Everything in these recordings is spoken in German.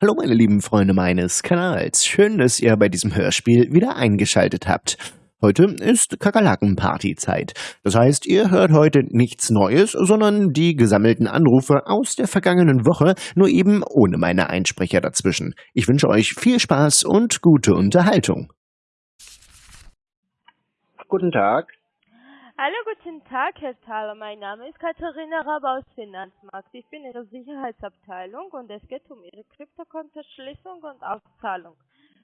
Hallo meine lieben Freunde meines Kanals. Schön, dass ihr bei diesem Hörspiel wieder eingeschaltet habt. Heute ist Kakerlaken-Partyzeit. Das heißt, ihr hört heute nichts Neues, sondern die gesammelten Anrufe aus der vergangenen Woche, nur eben ohne meine Einsprecher dazwischen. Ich wünsche euch viel Spaß und gute Unterhaltung. Guten Tag. Hallo, guten Tag, Herr Thaler. Mein Name ist Katharina Rabe aus Finanzmarkt. Ich bin Ihre Sicherheitsabteilung und es geht um Ihre Kryptokontoschließung und Auszahlung.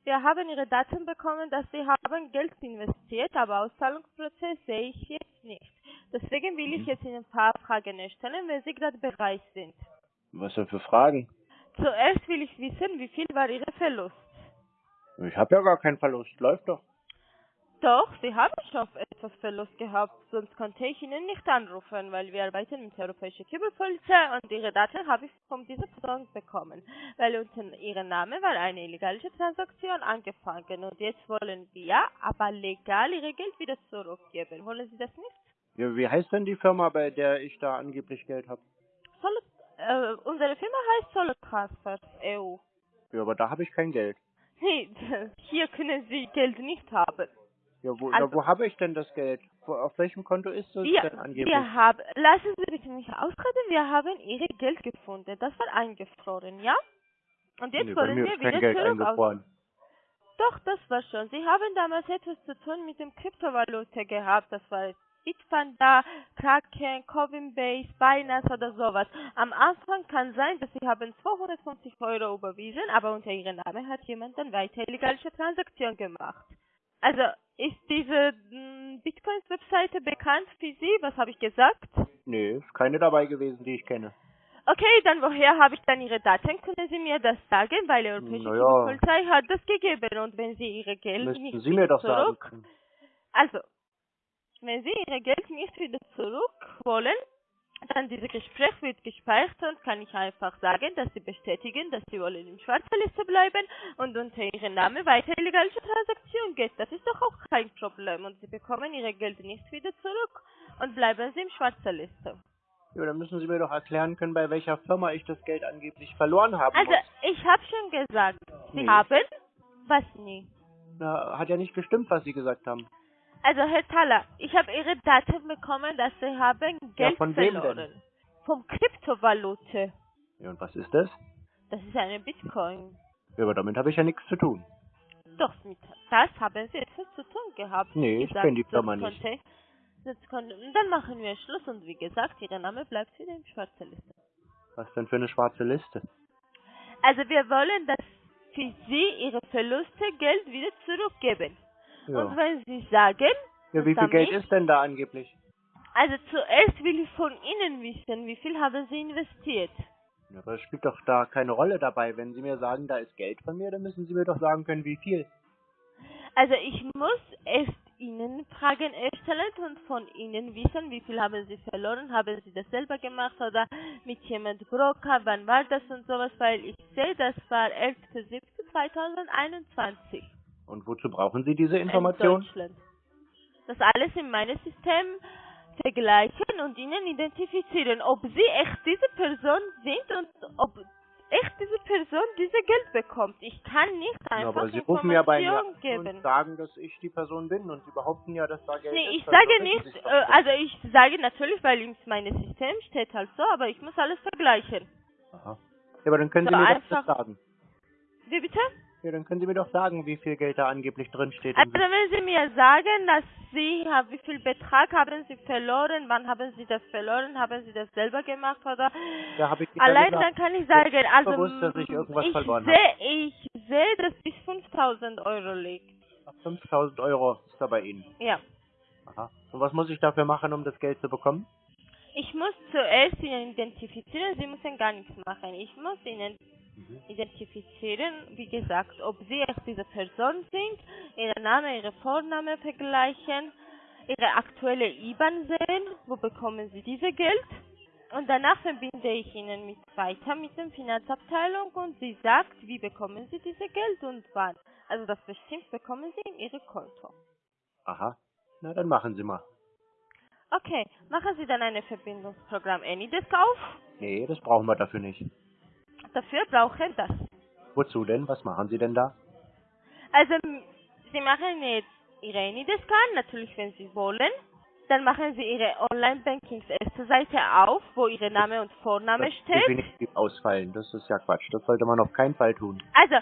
Wir haben Ihre Daten bekommen, dass Sie haben Geld investiert, aber Auszahlungsprozess sehe ich jetzt nicht. Deswegen will ich jetzt Ihnen ein paar Fragen stellen, wenn Sie gerade bereit sind. Was denn für Fragen? Zuerst will ich wissen, wie viel war Ihr Verlust? Ich habe ja gar keinen Verlust. Läuft doch. Doch, Sie haben schon etwas Verlust gehabt, sonst konnte ich Ihnen nicht anrufen, weil wir arbeiten mit der Europäischen Kübelpolizei und Ihre Daten habe ich von dieser Person bekommen, weil unter Ihrem Namen war eine illegale Transaktion angefangen und jetzt wollen wir aber legal Ihr Geld wieder zurückgeben. Wollen Sie das nicht? Ja, wie heißt denn die Firma, bei der ich da angeblich Geld habe? Äh, unsere Firma heißt Solo Transfer EU. Ja, aber da habe ich kein Geld. Nee, hier können Sie Geld nicht haben. Ja, wo, Also- wo habe ich denn das Geld? Wo, auf welchem Konto ist das Wir, denn angeblich? wir haben, lassen Sie bitte mich ausreden, wir haben Ihre Geld gefunden. Das war eingefroren, ja? Und jetzt nee, wollen wir wieder Geld zurück. Doch, das war schon. Sie haben damals etwas zu tun mit dem Kryptovalute gehabt. Das war Bitpanda, Kraken, Coinbase, Binance oder sowas. Am Anfang kann sein, dass Sie haben 250 Euro überwiesen, aber unter Ihrem Namen hat jemand dann weiter illegale Transaktion gemacht. Also ist diese mm, Bitcoins-Webseite bekannt für Sie? Was habe ich gesagt? Nee, ist keine dabei gewesen, die ich kenne. Okay, dann woher habe ich dann Ihre Daten? Können Sie mir das sagen? Weil die Europäische Naja. Polizei hat das gegeben und wenn Sie Ihre Geld Müssten nicht Sie mir doch zurück, sagen. also wenn Sie Ihre Geld nicht wieder zurück wollen, dann dieses Gespräch wird gespeichert und kann ich einfach sagen, dass Sie bestätigen, dass Sie wollen in schwarzer Liste bleiben und unter Ihrem Namen weiter illegale Transaktion geht. Das ist doch auch kein Problem und Sie bekommen Ihre Geld nicht wieder zurück und bleiben Sie in schwarzer Liste. Ja, dann müssen Sie mir doch erklären können, bei welcher Firma ich das Geld angeblich verloren habe. Also, ich habe schon gesagt, Sie Nee. haben was nie. Na, hat ja nicht gestimmt, was Sie gesagt haben. Also, Herr Thaler, ich habe Ihre Daten bekommen, dass Sie haben Geld von wem denn? verloren. Vom Kryptovalute. Ja, und was ist das? Das ist eine Bitcoin. Ja, aber damit habe ich ja nichts zu tun. Doch, mit das haben Sie etwas zu tun gehabt. Nee, ich kenn die Firma nicht. dann machen wir Schluss und wie gesagt, Ihr Name bleibt wieder in schwarzer Liste. Was denn für eine schwarze Liste? Also wir wollen, dass für Sie Ihre Verluste Geld wieder zurückgeben. Und Ja. wenn Sie sagen, Ja, wie viel Geld ist denn da angeblich? Also zuerst will ich von Ihnen wissen, wie viel haben Sie investiert? Ja, aber es spielt doch da keine Rolle dabei. Wenn Sie mir sagen, da ist Geld von mir, dann müssen Sie mir doch sagen können, wie viel. Also ich muss erst Ihnen Fragen erstellen und von Ihnen wissen, wie viel haben Sie verloren, haben Sie das selber gemacht oder mit jemand Broker, wann war das und sowas, weil ich sehe, das war 11.07.2021 Und wozu brauchen Sie diese in Information? Deutschland. Das alles in meinem System vergleichen und Ihnen identifizieren, ob Sie echt diese Person sind und ob echt diese Person diese Geld bekommt. Ich kann nicht Ja, einfach aber Sie rufen ja bei mir geben. und sagen, dass ich die Person bin und Sie behaupten ja, dass da Geld Nee, ist. ich Also sage nicht, äh, also ich sage natürlich, weil in meinem System steht halt so, aber ich muss alles vergleichen. Aha. Ja, aber dann können so Sie mir einfach- das sagen. Wie bitte? Ja, dann können Sie mir doch sagen, wie viel Geld da angeblich drin steht. Also wenn Sie mir sagen, dass Sie, wie viel Betrag haben Sie verloren, wann haben Sie das verloren, haben Sie das selber gemacht oder? Ja, hab ich Allein gesagt. dann kann ich sagen, also bewusst, dass ich irgendwas ich verloren sehe, ich sehe, dass bis 5000 Euro liegt. 5000 Euro ist da bei Ihnen. Ja. Aha. Und was muss ich dafür machen, um das Geld zu bekommen? Ich muss zuerst Ihnen identifizieren, Sie müssen gar nichts machen. Ich muss Ihnen identifizieren, wie gesagt, ob Sie echt diese Person sind, Ihren Namen, Ihre Vorname vergleichen, Ihre aktuelle IBAN sehen, wo bekommen Sie diese Geld. Und danach verbinde ich Ihnen mit weiter mit der Finanzabteilung und sie sagt, wie bekommen Sie diese Geld und wann. Also das bestimmt bekommen Sie in Ihr Konto. Aha. Na, dann machen Sie mal. Okay, machen Sie dann ein Verbindungsprogramm AnyDesk auf. Nee, das brauchen wir dafür nicht. Dafür brauche ich das. Wozu denn? Was machen Sie denn da? Also, Sie machen jetzt Ihre Anydesk-Card, natürlich wenn Sie wollen. Dann machen Sie Ihre Online-Bankings erste Seite auf, wo Ihr Name und Vorname Das steht. definitiv ausfallen. Das ist ja Quatsch. Das sollte man auf keinen Fall tun. Also,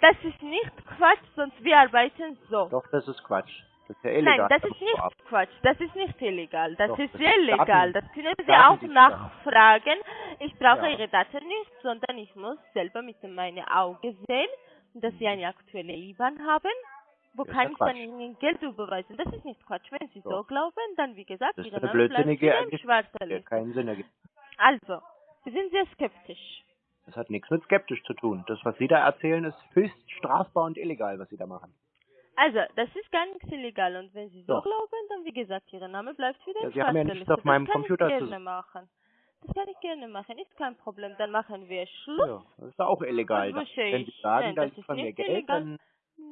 das ist nicht Quatsch, sonst wir arbeiten so. Doch, das ist Quatsch. Das ist ja illegal. Nein, das ist vorab. nicht Quatsch, das ist nicht illegal, das Doch, ist das sehr ist legal, das können Sie auch nachfragen. Ich brauche Ja. Ihre Daten nicht, sondern ich muss selber mit meinen Augen sehen, dass Sie eine aktuelle IBAN haben. Wo kann ich dann. Ihnen Geld überweisen? Das ist nicht Quatsch. Wenn Sie so Doch. glauben, dann wie gesagt, Das ist Ihre Name bleibt im schwarzen Liste. keinen Sinn ergibt. Also, Sie sind sehr skeptisch. Das hat nichts mit skeptisch zu tun. Das, was Sie da erzählen, ist höchst strafbar und illegal, was Sie da machen. Also, das ist gar nichts illegal und wenn Sie so Doch. glauben, dann wie gesagt, Ihr Name bleibt wieder Ja, im Sie haben ja nichts auf meinem das kann Computer ich zu- gerne machen. Das kann ich gerne machen, ist kein Problem. Dann machen wir Schluss. Ja, das ist auch illegal. Und Dann, wenn Sie sagen, Nein, da das ist von mir Geld, illegal. dann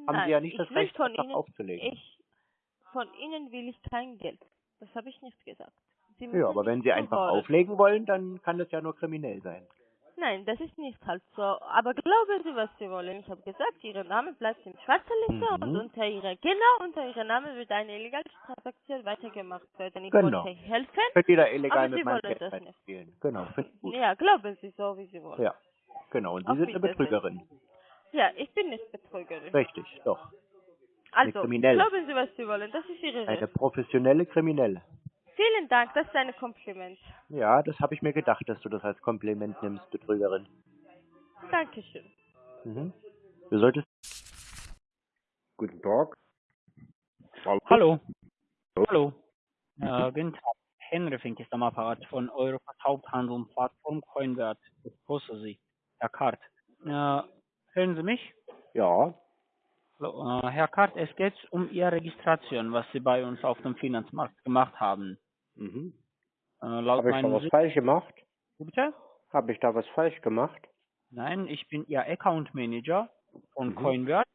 haben Nein, Sie ja nicht ich das Recht, von einfach Ihnen, aufzulegen. Ich, von Ihnen will ich kein Geld. Das habe ich nicht gesagt. Sie Ja, aber wenn Sie einfach zuhören. auflegen wollen, dann kann das ja nur kriminell sein. Nein, das ist nicht halt so. Aber glauben Sie, was Sie wollen. Ich habe gesagt, Ihr Name bleibt im schwarzen Liste Mhm. und unter Ihrer, genau unter Ihrem Namen wird eine illegale Transaktion weitergemacht werden. Ich Genau. wollte helfen. Könnt ihr da illegal Aber mit meinem Geld das nicht. spielen. Genau, gut. Ja, glauben Sie so, wie Sie wollen. Ja, genau. Und Sie Auf sind eine. Betrügerin. Ja, ich bin nicht Betrügerin. Richtig, doch. Also, glauben Sie, was Sie wollen. Das ist Ihre Eine Recht. professionelle Kriminelle. Vielen Dank, das ist ein Kompliment. Ja, das habe ich mir gedacht, dass du das als Kompliment nimmst, Betrügerin. Dankeschön. Mhm. Du solltest. Guten Tag. Hallo. Hallo. Äh, guten Tag. Henry Fink ist am Apparat von Europas Haupthandel und Plattform Coinwert. Ich grüße Sie, Herr Kart. Äh, hören Sie mich? Ja. Hallo, äh, Herr Kart, es geht um Ihre Registration, was Sie bei uns auf dem Finanzmarkt gemacht haben. Mhm. Äh, laut Habe ich da was falsch gemacht? Bitte? Habe ich da was falsch gemacht? Nein, ich bin Ihr Account Manager von Mhm. Coinwert.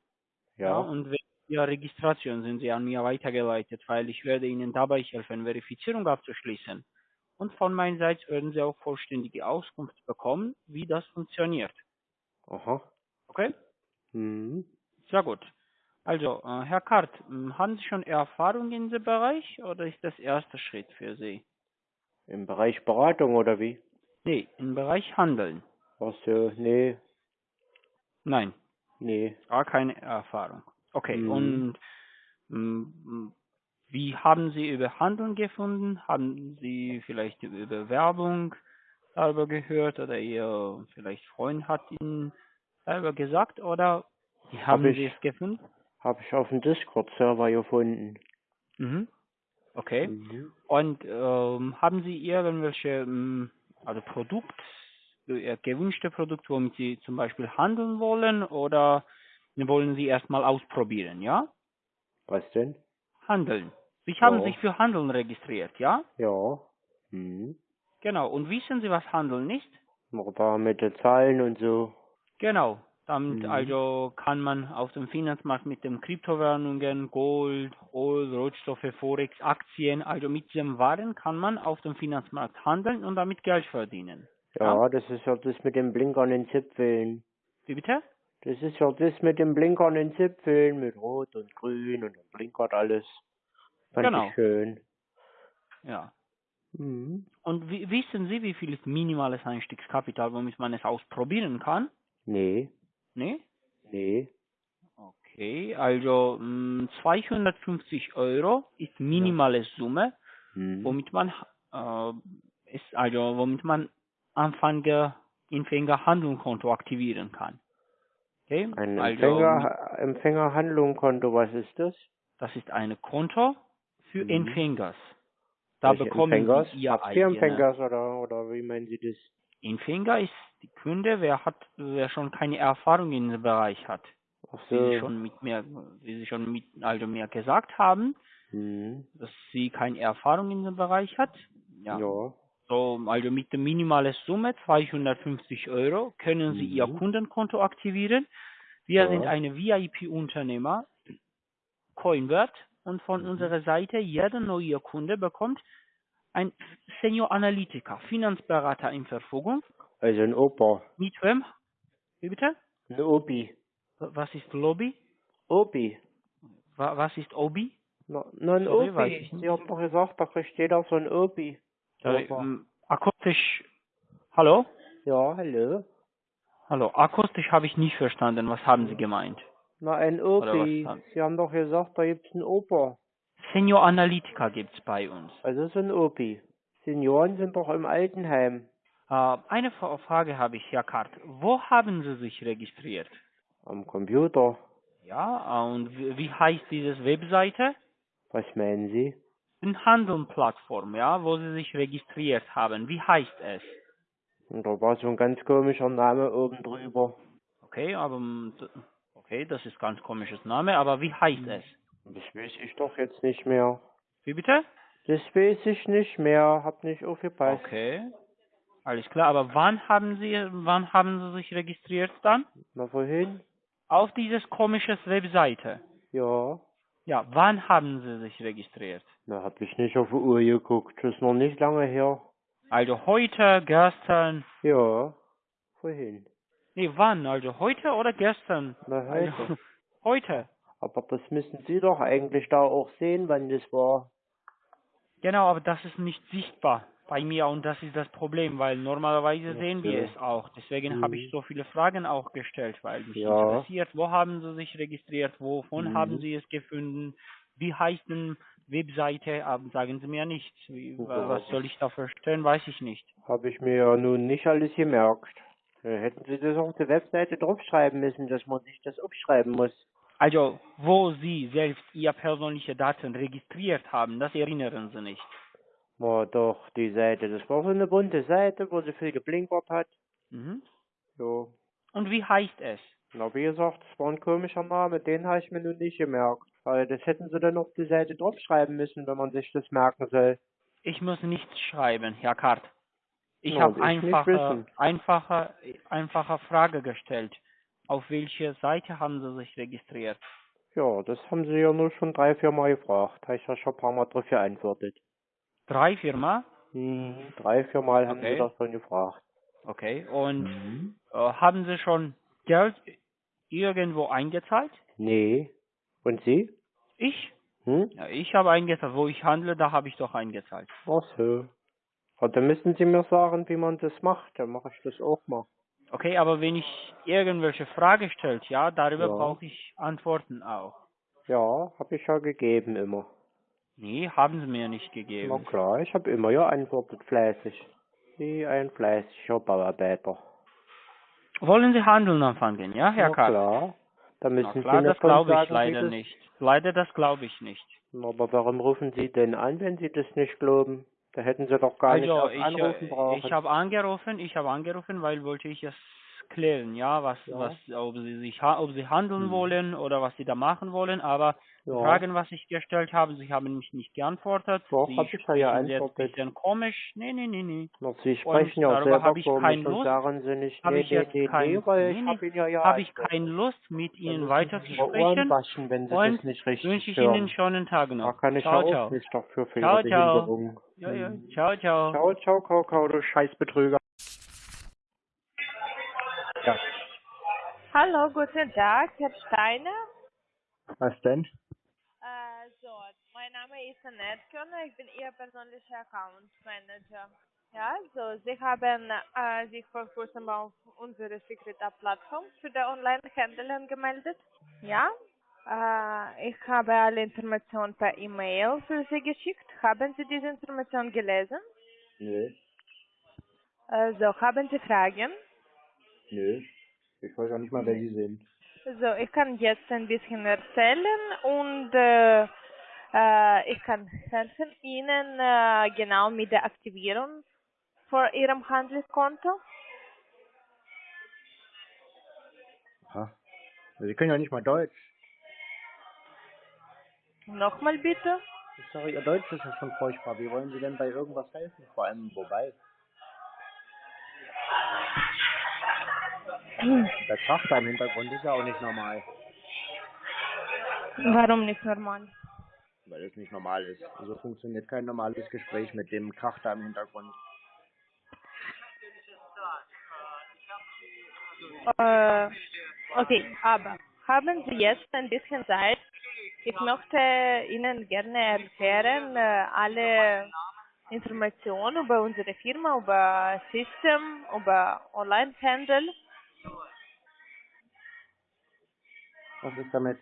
Ja. Und wegen Ihrer Registration sind Sie an mir weitergeleitet, weil ich werde Ihnen dabei helfen, Verifizierung abzuschließen. Und von meiner Seite werden Sie auch vollständige Auskunft bekommen, wie das funktioniert. Aha. Okay? Mhm. Sehr gut. Also, äh, Herr Kart, haben Sie schon Erfahrung in diesem Bereich oder ist das erster Schritt für Sie? Im Bereich Beratung oder wie? Nee, im Bereich Handeln. Ach so, nee, Nein, nee. gar keine Erfahrung. Okay, Mhm. und m, wie haben Sie über Handeln gefunden? Haben Sie vielleicht über Werbung darüber gehört oder Ihr vielleicht Freund hat Ihnen darüber gesagt oder wie haben ich. Sie es gefunden? Habe ich auf dem Discord-Server gefunden. Mhm. Okay. Mhm. Und ähm, haben Sie irgendwelche ähm, also Produkt, äh, gewünschte Produkte, womit Sie zum Beispiel handeln wollen oder wollen Sie erstmal ausprobieren, ja? Was denn? Handeln. Sie haben Ja. sich für Handeln registriert, ja? Ja. Mhm. Genau. Und wissen Sie, was Handeln ist? Da mit den Zahlen und so. Genau. Damit Mhm. also kann man auf dem Finanzmarkt mit den Kryptowährungen, Gold, Öl, Rohstoffe, Forex, Aktien, also mit diesen Waren kann man auf dem Finanzmarkt handeln und damit Geld verdienen. Ja, das ist ja das mit den blinkernden Zipfeln. Wie bitte? Das ist ja das mit den blinkernden Zipfeln, mit Rot und Grün und dann blinkert alles. Fand Genau. ich schön. Ja. Mhm. Und wi- wissen Sie, wie viel ist minimales Einstiegskapital, womit man es ausprobieren kann? Nee, Ne? nee. Okay, also mh, 250 Euro ist minimale Summe, Mhm. womit man äh, ist also womit man Anfänger Empfänger Handlungskonto aktivieren kann. Okay? Ein also Empfänger, Empfängerhandlungskonto, was ist das? das ist ein Konto für Mhm. Empfängers. Da Welche bekommen Empfängers? Sie Ihr Empfängers oder, oder wie meinen Sie das? Empfänger ist die Kunde, wer hat, wer schon keine Erfahrung in dem Bereich hat. Wie Sie so. schon mit mir, wie Sie schon mit, also mir gesagt haben, Mhm. dass sie keine Erfahrung in dem Bereich hat. Ja. Ja. So, also mit der minimalen Summe 250 Euro können Sie Ihr Mhm. Kundenkonto aktivieren. Wir Ja. sind eine VIP-Unternehmer, Coinwert, und von Mhm. unserer Seite jeder neue Kunde bekommt ein Senior Analytiker, Finanzberater in Verfügung. Also ein Opa. Mit wem? Wie bitte? Ein Obi. Was ist Lobby? Obi. Wa- Was ist Obi? Na, na ein Sorry, weiß Obi. Sie haben doch gesagt, da kriegt jeder so ein Obi. Sorry, ähm, akustisch. Hallo? Ja, hallo. Hallo, akustisch habe ich nicht verstanden. Was haben Sie gemeint? Na, ein Obi. Sie haben doch gesagt, da gibt's einen Opa. Senior Analytica gibt's bei uns. Also so ein Opi. Senioren sind doch im Altenheim. Äh, eine Fra- Frage habe ich, Herr Kart. Wo haben Sie sich registriert? Am Computer. Ja, und wie, heißt diese Webseite? Was meinen Sie? Eine Handeln-Plattform, ja, wo Sie sich registriert haben. Wie heißt es? Da war so ein ganz komischer Name oben drüber. Okay, aber okay, das ist ganz komisches Name, aber wie heißt es? Das weiß ich doch jetzt nicht mehr. Wie bitte? Das weiß ich nicht mehr. Hab nicht aufgepasst. Okay. Alles klar, aber wann haben Sie wann haben Sie sich registriert dann? Na, wohin? Auf dieses komisches Webseite. Ja. Ja, wann haben Sie sich registriert? Na, hab ich nicht auf die Uhr geguckt. Das ist noch nicht lange her. Also heute, gestern, Ja. Wohin? nee, wann? Also heute oder gestern? Na, Also, heute. Aber das müssen Sie doch eigentlich da auch sehen, wann das war. Genau, aber das ist nicht sichtbar bei mir und das ist das Problem, weil normalerweise Ach sehen wir es auch. Deswegen habe ich Mhm. so viele Fragen auch gestellt, weil mich Ja. interessiert, wo haben Sie sich registriert, wovon Mhm. haben Sie es gefunden, wie heißt denn Webseite, aber sagen Sie mir nicht. Wie, Ja. Was soll ich da verstehen, weiß ich nicht. Habe ich mir ja nun nicht alles gemerkt. Da hätten Sie das auf der Webseite draufschreiben müssen, dass man sich das aufschreiben muss. Also, wo Sie selbst Ihr persönliche Daten registriert haben, das erinnern Sie nicht. Na doch, die Seite. Das war so eine bunte Seite, wo sie viel geblinkert hat. Mhm. So. Und wie heißt es? Na, wie gesagt, das war ein komischer Name, den habe ich mir nun nicht gemerkt. Weil das hätten sie dann auf die Seite draufschreiben müssen, wenn man sich das merken soll. Ich muss nichts schreiben, Herr Kart. Ich habe einfache, einfache, einfache Frage gestellt. Auf welche Seite haben Sie sich registriert? Ja, das haben sie ja nur schon drei, vier Mal gefragt. Habe ich ja schon ein paar Mal drauf geantwortet. Drei Firma? Mhm. Drei, vier Mal haben Okay. sie das schon gefragt. Okay. Und Mhm. äh, haben Sie schon Geld irgendwo eingezahlt? Nee. Und Sie? Ich? Hm? Ja, ich habe eingezahlt. Wo ich handle, da habe ich doch eingezahlt. Ach so. Und dann müssen Sie mir sagen, wie man das macht. Dann mache ich das auch mal. Okay, aber wenn ich irgendwelche Frage stellt, ja, darüber Ja. brauche ich Antworten auch. Ja, habe ich ja gegeben immer. Nee, haben Sie mir nicht Na gegeben. klar, ich habe immer geantwortet, fleißig. Wie ein fleißiger Bauarbeiter. Wollen Sie handeln anfangen, ja, Herr Na Karl? klar. Da müssen Na klar, Sie das glaube sagen, ich wie leider nicht. Leider, das glaube ich nicht. Na, Aber warum rufen Sie denn an, wenn Sie das nicht glauben? Da hätten Sie doch gar nicht also, auf ich, Anrufen äh, brauchen. ich habe angerufen, ich habe angerufen, weil wollte ich es klären, ja, was, Ja. was, ob Sie sich, ob Sie handeln Hm. wollen oder was Sie da machen wollen, aber ja. Fragen, was ich gestellt habe, Sie haben mich nicht geantwortet. Doch, Sie hab ich ja jetzt ein bisschen komisch. Nee, nee, nee, nee. Na, Sie sprechen ja selber habe ich komisch keine und Lust. sagen Sie nicht, Habe nee, ich nee, nee, kein- nee, weil nee, ich habe ja ja Habe ich keine Lust, mit Ihnen weiter zu sprechen. waschen, wenn Sie Und das nicht richtig Wünsche ich hören. Ihnen einen Tag Da noch. kann ich ciao, auch ciao. nicht dafür für Ciao, Ihre ciao. Behinderung. Ja, ja. Ciao, ciao. Ciao, ciao, Kakao, du Scheißbetrüger. Hallo, guten Tag, Herr Steiner. was denn? Äh, so, mein Name ist Annette Körner, ich bin Ihr persönlicher Account Manager. Ja, so, Sie haben äh, sich vor kurzem auf unsere Secreta-Plattform für die Online-Händler angemeldet. Ja, äh, ich habe alle Informationen per E-Mail für Sie geschickt. Haben Sie diese Information gelesen? Nö, Also, haben Sie Fragen? nö. Ich weiß auch nicht mal, wer Sie sind. So, ich kann jetzt ein bisschen erzählen und äh, äh, ich kann helfen Ihnen äh, genau mit der Aktivierung vor Ihrem Handelskonto. Aha. Sie können ja nicht mal Deutsch. Nochmal bitte. Ich sage, Ihr Deutsch ist ja schon furchtbar. Wie wollen Sie denn bei irgendwas helfen? Vor allem, wobei? Der da im Hintergrund ist ja auch nicht normal. Warum nicht normal? Weil es nicht normal ist. So funktioniert kein normales Gespräch mit dem Krach da im Hintergrund. Äh, Okay, aber haben Sie jetzt ein bisschen Zeit? Ich möchte Ihnen gerne erklären, äh, alle Informationen über unsere Firma, über System, über Online-Handel. Was ist damit?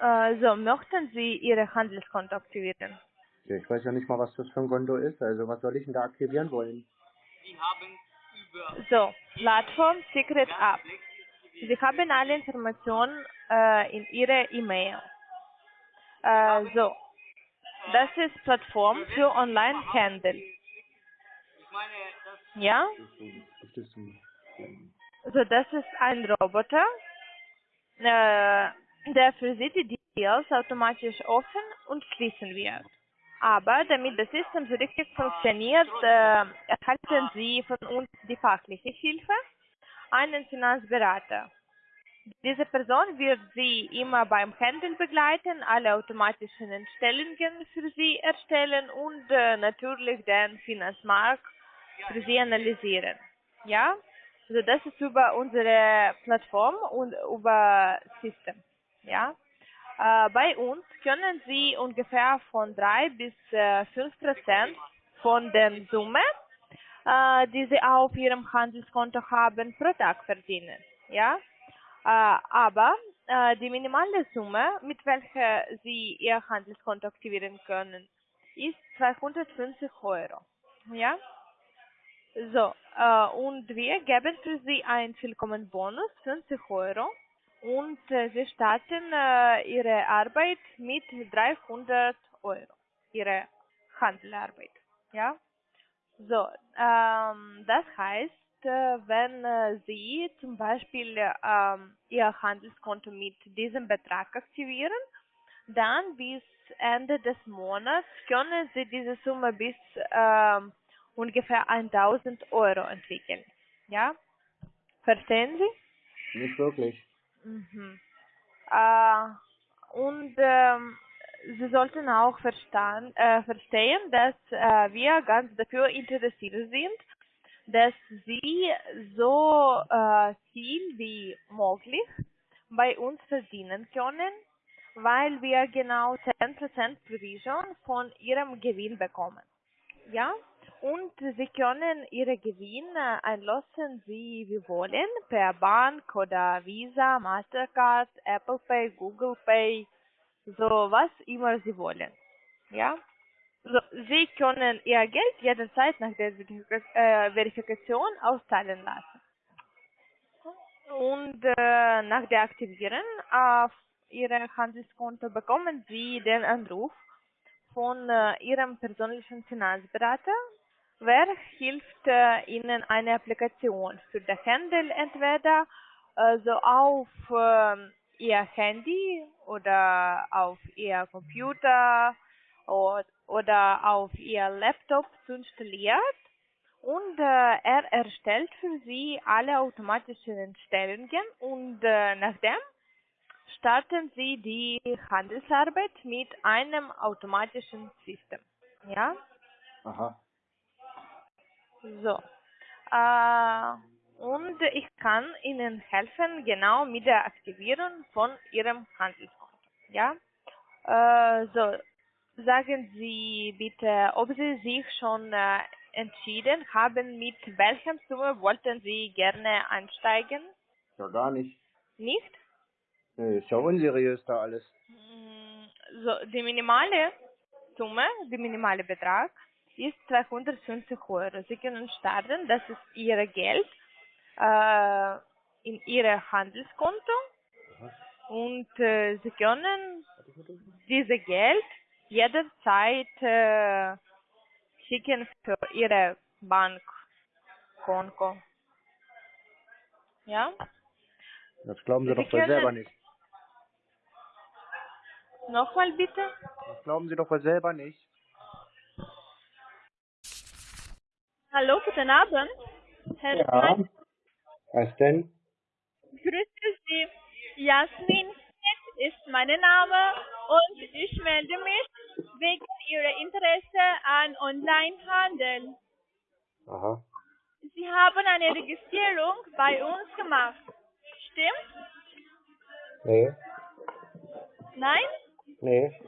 Äh, so, möchten Sie Ihr Handelskonto aktivieren? Ja, ich weiß ja nicht mal, was das für ein Konto ist. Also was soll ich denn da aktivieren wollen? So, Plattform Secret App. Sie haben alle Informationen äh, in Ihrer E-Mail. Äh, so, das ist Plattform für Online-Handel. Ja? Ist das ist ein Roboter, äh, der für Sie die Deals automatisch offen und schließen wird. Aber damit das System so richtig funktioniert, äh, erhalten Sie von uns die fachliche Hilfe, einen Finanzberater. Diese Person wird Sie immer beim Handel begleiten, alle automatischen Entstellungen für Sie erstellen und äh, natürlich den Finanzmarkt für Sie analysieren. Ja? Also das ist über unsere Plattform und über System. Ja? Äh, bei uns können Sie ungefähr von 3 bis äh, 5 Prozent von der Summe, äh, die Sie auf Ihrem Handelskonto haben, pro Tag verdienen. Ja? Äh, aber äh, die minimale Summe, mit welcher Sie Ihr Handelskonto aktivieren können, ist 250 Euro. Ja? So, äh, und wir geben für Sie einen Willkommenbonus, 50 Euro. Und äh, Sie starten äh, Ihre Arbeit mit 300 Euro. Ihre Handelarbeit. Ja? So, ähm, das heißt, wenn Sie zum Beispiel Ihr Handelskonto mit diesem Betrag aktivieren, dann bis Ende des Monats können Sie diese Summe bis ähm, ungefähr 1000 Euro entwickeln. Ja? Verstehen Sie? Nicht wirklich. Mhm. Äh, und ähm, Sie sollten auch verstan, äh, verstehen, dass äh, wir ganz dafür interessiert sind, dass Sie so äh, viel wie möglich bei uns verdienen können, weil wir genau 10% Provision von Ihrem Gewinn bekommen. Ja? Und Sie können Ihre Gewinne einlösen, wie Sie wollen, per Bank oder Visa, Mastercard, Apple Pay, Google Pay, so was immer Sie wollen. Ja? So, Sie können Ihr Geld jederzeit nach der äh, Verifikation auszahlen lassen. Und äh, nach der Aktivierung auf Ihrem Handelskonto bekommen Sie den Anruf von äh, Ihrem persönlichen Finanzberater. Wer hilft äh, Ihnen eine Applikation für den Handel entweder äh, so auf ähm, Ihr Handy oder auf Ihr Computer oder, oder auf Ihr Laptop zu installieren und äh, er erstellt für Sie alle automatischen Entstellungen und äh, nachdem starten Sie die Handelsarbeit mit einem automatischen System. Ja? Aha. So. Äh, und ich kann Ihnen helfen, genau mit der Aktivierung von Ihrem Handelskonto. Ja? Äh, so. Sagen Sie bitte, ob Sie sich schon äh, entschieden haben, mit welchem Summe wollten Sie gerne einsteigen? Ja, gar nicht. Nicht? Nee, ist ja unseriös da alles. Mm, So, die minimale Summe, der minimale Betrag ist 250 Euro. Sie können starten, das ist Ihr Geld äh, in Ihr Handelskonto und äh, Sie können dieses Geld jederzeit äh, schicken für Ihre Bankkonto. Ja? Das glauben Sie Sie doch wohl selber nicht. Nochmal bitte? Das glauben Sie doch wohl selber nicht. Hallo, guten Abend. Herr Ja. Was denn? Grüße Sie. Jasmin ist mein Name und ich melde mich wegen Ihrer Interesse an Onlinehandel. Aha. Sie haben eine Registrierung bei uns gemacht. Stimmt? Nee, Nein? nee.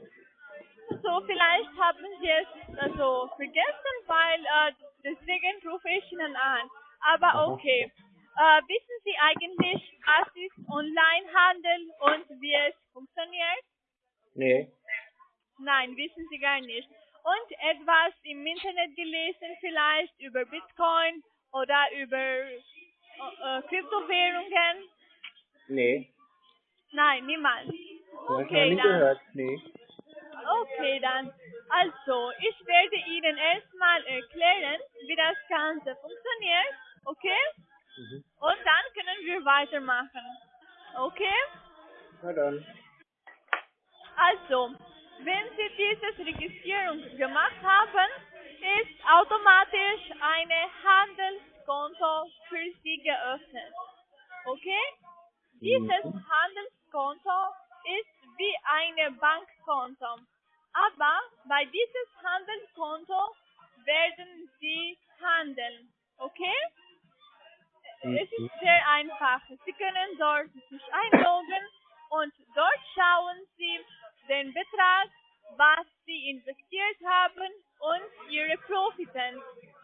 So, vielleicht haben Sie es also vergessen, weil äh, deswegen rufe ich Ihnen an. Aber okay. Äh, wissen Sie eigentlich, was ist Onlinehandel und wie es funktioniert? Nee. Nein, wissen Sie gar nicht. Und etwas im Internet gelesen vielleicht über Bitcoin oder über äh, äh, Kryptowährungen? Nee. Nein, noch Okay, dann. gehört. Nee. Okay, dann. Also, ich werde Ihnen erstmal erklären, wie das Ganze funktioniert. Okay? Mhm. Und dann können wir weitermachen. Okay? Na dann. Also, wenn Sie diese Registrierung gemacht haben, ist automatisch eine Handelskonto für Sie geöffnet. Okay? Dieses Mhm. Handelskonto ist wie ein Bankkonto. Aber bei dieses Handelskonto werden Sie handeln. Okay? Es Mhm. ist sehr einfach. Sie können dort sich einloggen und dort schauen Sie den Betrag, was Sie investiert haben und Ihre Profiten,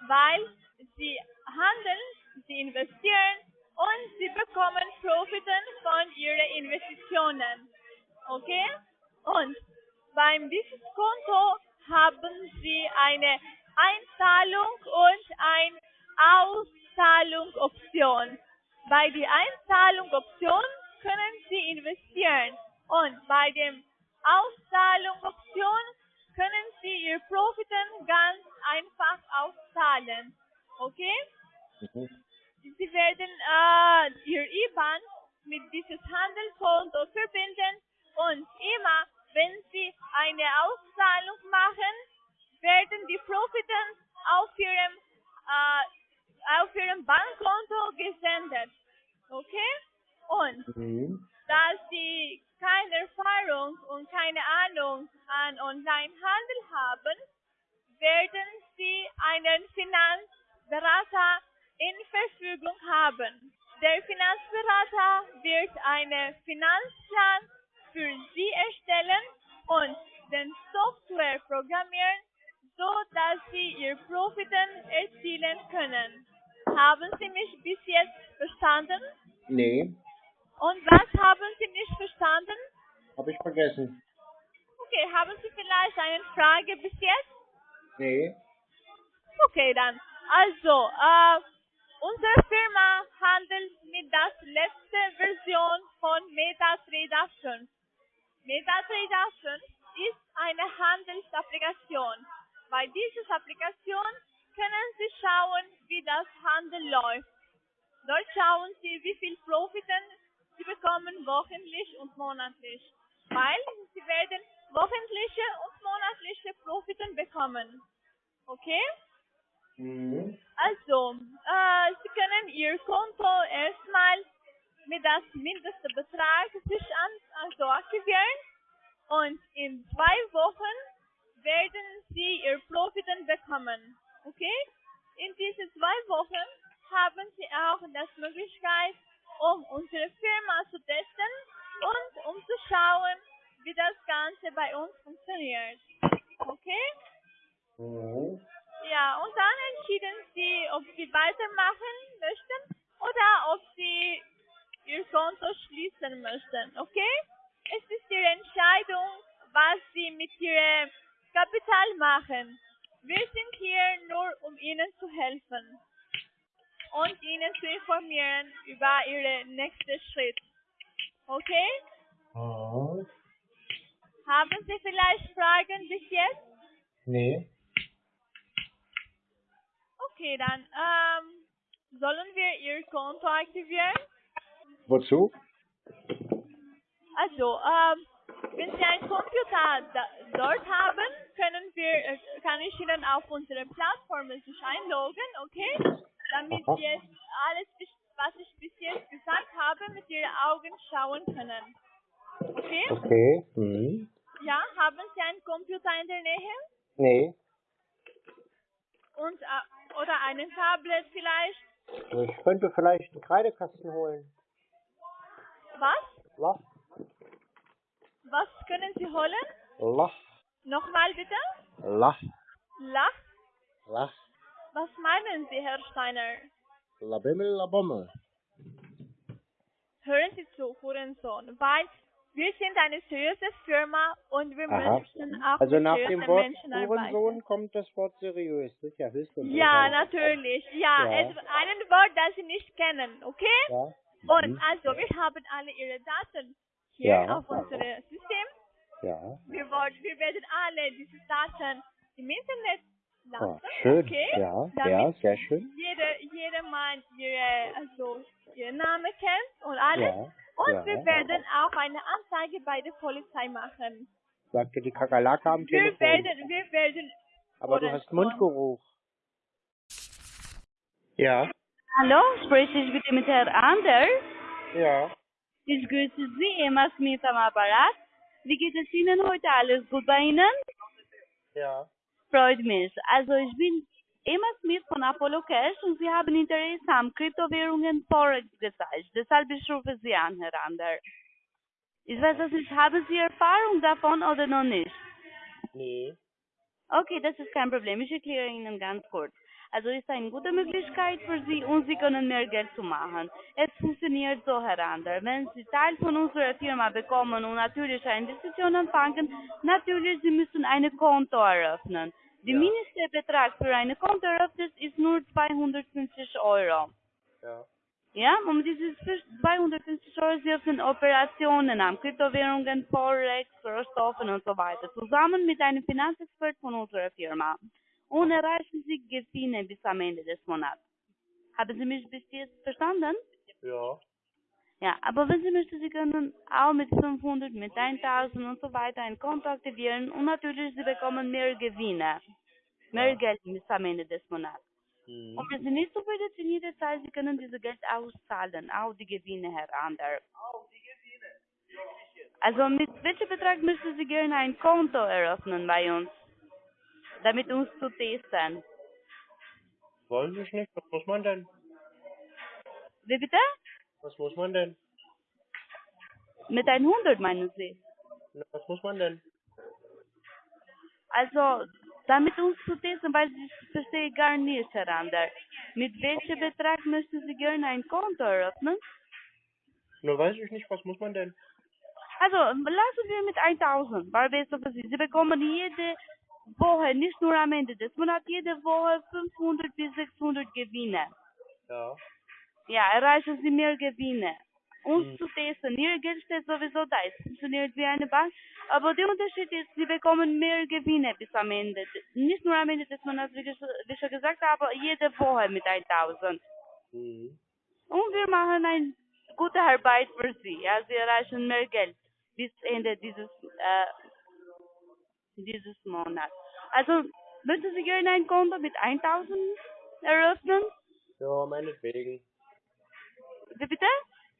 weil Sie handeln, Sie investieren und Sie bekommen Profiten von Ihren Investitionen. Okay? Und beim Konto haben Sie eine Einzahlung und ein Auszahlung-Option. Bei der Einzahlung-Option können Sie investieren und bei dem Auszahlung-Option können Sie Ihr Profiten ganz einfach auszahlen. Okay? Mhm. Sie werden äh, Ihr IBAN mit dieses Handelskonto verbinden und immer, wenn Sie eine Auszahlung machen, werden die Profiten auf Ihrem, äh, auf Ihrem Bankkonto gesendet. Okay? Und Mhm. da Sie keine Erfahrung und keine Ahnung an Onlinehandel haben, werden Sie einen Finanzberater in Verfügung haben. Der Finanzberater wird einen Finanzplan für Sie erstellen und den Software programmieren, so dass Sie Ihr Profiten erzielen können. Haben Sie mich bis jetzt verstanden? Nee. Und was haben Sie nicht verstanden? Hab ich vergessen. Okay, haben Sie vielleicht eine Frage bis jetzt? Nee. Okay, dann. Also, äh, unsere Firma handelt mit der letzten Version von MetaTrader 5. MetaTrader 5 ist eine Handelsapplikation. Bei dieser Applikation können Sie schauen, wie das Handel läuft. Dort schauen Sie, wie viel Profiten Sie bekommen wochentlich und monatlich. Weil Sie werden wochentliche und monatliche Profiten bekommen. Okay? Mhm. Also, äh, Sie können Ihr Konto erstmal mit das mindeste Betrag sich an, also aktivieren und in zwei Wochen werden Sie Ihr Profiten bekommen. Okay? In diesen zwei Wochen haben Sie auch das Möglichkeit, um unsere Firma zu testen und um zu schauen, wie das Ganze bei uns funktioniert. Okay? Ja, und dann entschieden Sie, ob Sie weitermachen möchten oder ob Sie Ihr Konto schließen möchten, okay? Es ist Ihre Entscheidung, was Sie mit Ihrem Kapital machen. Wir sind hier nur, um Ihnen zu helfen und Ihnen zu informieren über Ihren nächsten Schritt. Okay? Mhm. Haben Sie vielleicht Fragen bis jetzt? Nee. Okay, dann ähm, sollen wir Ihr Konto aktivieren? Wozu? Also, ähm, wenn Sie einen Computer da, dort haben, können wir, äh, kann ich Ihnen auf unsere Plattform sich einloggen, okay? Damit Aha. Sie alles, was ich bis jetzt gesagt habe, mit Ihren Augen schauen können. Okay? Okay. Mhm. Ja, haben Sie einen Computer in der Nähe? Nee. Und, äh, oder einen Tablet vielleicht. Ich könnte vielleicht einen Kreidekasten holen. Was? Was? Was können Sie holen? Lach, Nochmal bitte? lach, Lach? lach, Was meinen Sie, Herr Steiner? labimmel, labommel. Hören Sie zu, Hurensohn, weil wir sind eine seriöse Firma und wir Aha. möchten auch Also nach dem Wort. Hurensohn kommt das Wort seriös. Ist ja natürlich. Ja, Ja. Es, einen Wort, das Sie nicht kennen, okay? Ja. Und Mhm. also, wir haben alle Ihre Daten hier Ja. auf unserem System. Ja. Wir, wollen, wir werden alle diese Daten im Internet Ah, lassen. schön. Okay? Ja, Damit ja, sehr schön. Jeder, jeder Mann ihre, also, ihren Namen kennt und alles. Ja. Und ja. wir werden auch eine Anzeige bei der Polizei machen. Sagte die Kakerlake am Wir Telefon. werden, wir werden. Aber du hast. Mundgeruch. Ja. Hallo, spreche ich bitte mit Herrn Anders? Ja. Ich grüße Sie, Emma Smith am Apparat. Wie geht es Ihnen heute? Alles gut bei Ihnen? Ja. Freut mich. Also ich bin Emma Smith von Apollo Cash und Sie haben Interesse am Kryptowährungen Forex gezeigt. Deshalb ich rufe Sie an, Herr Anders. Ich weiß es nicht, haben Sie Erfahrung davon oder noch nicht? Nee. Okay, das ist kein Problem. Ich erkläre Ihnen ganz kurz. Also ist eine gute Möglichkeit für Sie und Sie können mehr Geld zu machen. Es funktioniert so, Herr Ander. Wenn Sie Teil von unserer Firma bekommen und natürlich eine Investition anfangen, natürlich Sie müssen ein Konto eröffnen. Der Ja. Mindestbetrag für ein Konto eröffnet ist nur 250 Euro. Ja. Ja, um dieses 250 Euro Sie öffnen Operationen am Kryptowährungen, Forex, Rohstoffen und so weiter, zusammen mit einem Finanzexpert von unserer Firma. Und erreichen Sie Gewinne bis am Ende des Monats. Haben Sie mich bis jetzt verstanden? Ja. Ja, aber wenn Sie möchten, Sie können auch mit 500, mit 1000 und so weiter ein Konto aktivieren und natürlich Sie bekommen mehr Gewinne. Mehr Geld bis am Ende des Monats. Mhm. Und wenn Sie nicht so viel in jeder Zeit, Sie können dieses Geld auszahlen, auch die Gewinne, Herr Ander. Also mit welchem Betrag möchten Sie gerne ein Konto eröffnen bei uns, damit uns zu testen? Weiß ich nicht. Was muss man denn? Wie bitte? Was muss man denn? Mit 100 meinen Sie? Na, was muss man denn? Also, damit uns zu testen, weil ich verstehe gar nicht, Herr Ander. Mit welchem Betrag möchten Sie gerne ein Konto eröffnen? Na, weiß ich nicht. Was muss man denn? Also, lassen wir mit 1000, weil besser für Sie. Sie bekommen jede Woche, nicht nur am Ende des Monats, jede Woche 500 bis 600 Gewinne. Ja. Ja, erreichen Sie mehr Gewinne. Uns Hm. zu testen, Ihr Geld steht sowieso da, es funktioniert wie eine Bank, aber der Unterschied ist, Sie bekommen mehr Gewinne bis am Ende. Nicht nur am Ende des Monats, wie schon gesagt habe, jede Woche mit 1000. Mhm. Und wir machen eine gute Arbeit für Sie. Ja, Sie erreichen mehr Geld bis Ende dieses, äh, dieses Monats. Also, möchten Sie gerne ein Konto mit 1000 eröffnen? Ja, meinetwegen. Wie bitte?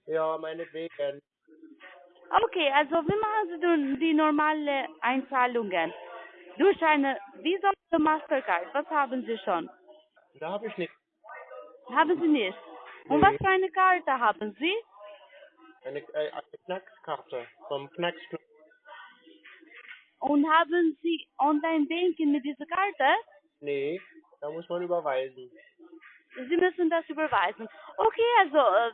Ja, meinetwegen. Okay, also wie machen Sie denn die normale Einzahlungen? Durch eine Visa oder Mastercard? Was haben Sie schon? Da habe ich nichts. Haben Sie nicht? Und Nee. was für eine Karte haben Sie? Eine, äh, eine Knackskarte vom Knacksknopf. Und haben Sie Online-Banking mit dieser Karte? Nee, da muss man überweisen. Sie müssen das überweisen. Okay, also, äh,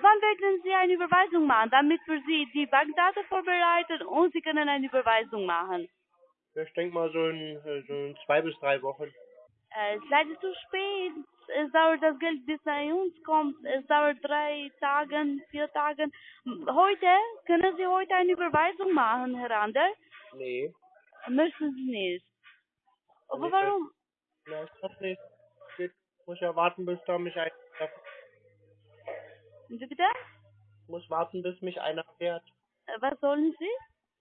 wann werden Sie eine Überweisung machen, damit wir Sie die Bankdaten vorbereiten und Sie können eine Überweisung machen? Ich denke mal so in, so in zwei bis drei Wochen. Äh, es ist leider zu spät. Es dauert das Geld, bis bei uns kommt. Es dauert drei Tage, vier Tage. Heute, können Sie heute eine Überweisung machen, Herr Ander? Nee, Möchten Sie nicht. Aber warum? na, ich hab nicht. Ich muss ja warten, bis da mich einer Wie bitte? ich muss warten, bis mich einer fährt. Äh, Was sollen Sie?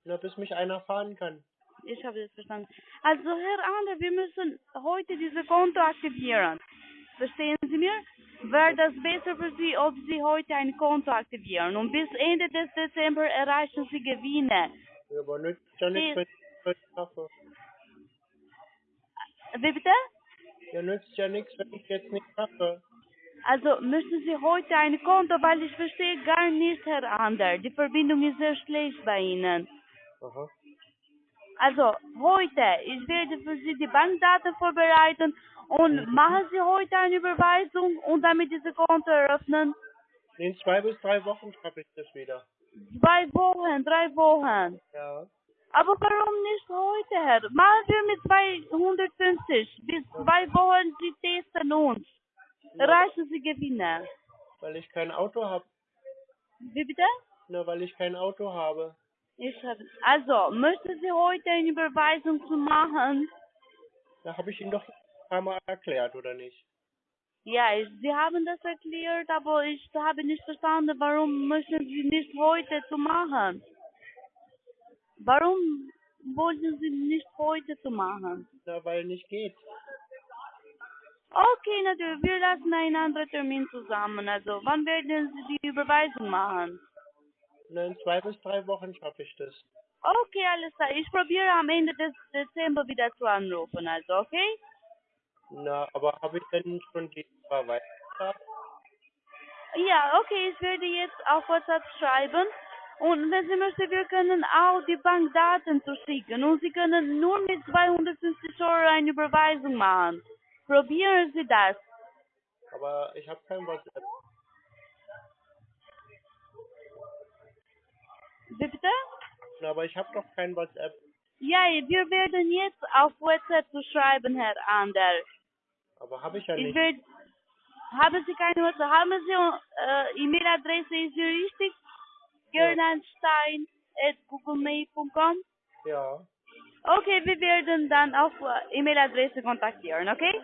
Na, bis mich einer fahren kann. Ich habe das verstanden. Also, Herr Ander, wir müssen heute dieses Konto aktivieren. Verstehen Sie mir? Wäre das besser für Sie, ob Sie heute ein Konto aktivieren und bis Ende des Dezember erreichen Sie Gewinne. Ja, aber nützt ja nichts, wenn ich das schaffe. Wie bitte? Ja, nützt ja nichts, wenn ich jetzt nicht mache. Also müssen Sie heute ein Konto, weil ich verstehe gar nicht, Herr Ander. Die Verbindung ist sehr schlecht bei Ihnen. Aha. Also heute, ich werde für Sie die Bankdaten vorbereiten und machen Sie heute eine Überweisung und damit diese Konto eröffnen. In zwei bis drei Wochen schaffe ich das wieder. Zwei Wochen, drei Wochen. Ja. Aber warum nicht heute, Herr? Machen wir mit 250. Bis zwei Wochen, Sie testen uns. Erreichen Sie Gewinne. Weil ich kein Auto habe. Wie bitte? Na, weil ich kein Auto habe. Ich hab, also, möchten Sie heute eine Überweisung zu machen? Da habe ich Ihnen doch ein paar Mal erklärt, oder nicht? Ja, Sie haben das erklärt, aber ich habe nicht verstanden, warum möchten Sie nicht heute zu machen? Warum wollten Sie nicht heute zu machen? Na, weil nicht geht. Okay, natürlich, wir lassen einen anderen Termin zusammen. Also, wann werden Sie die Überweisung machen? Na, in zwei bis drei Wochen schaffe ich das. Okay, alles klar. Ich probiere am Ende des Dezember wieder zu anrufen, also, okay? Na, aber habe ich denn schon die Überweisung? Ja, okay, ich werde jetzt auf WhatsApp schreiben. Und wenn Sie möchten, wir können auch die Bankdaten zuschicken. Und Sie können nur mit 250 Euro eine Überweisung machen. Probieren Sie das. Aber ich habe kein WhatsApp. Wie bitte? Na, aber ich habe doch kein WhatsApp. Ja, wir werden jetzt auf WhatsApp zu schreiben, Herr Ander. Aber habe ich ja Ich nicht. werde... Haben Sie keine WhatsApp? Haben Sie äh, E-Mail-Adresse, ist sie richtig? gernanstein.googlemail.com Ja. Okay, wir werden dann auf äh, E-Mail-Adresse kontaktieren, okay?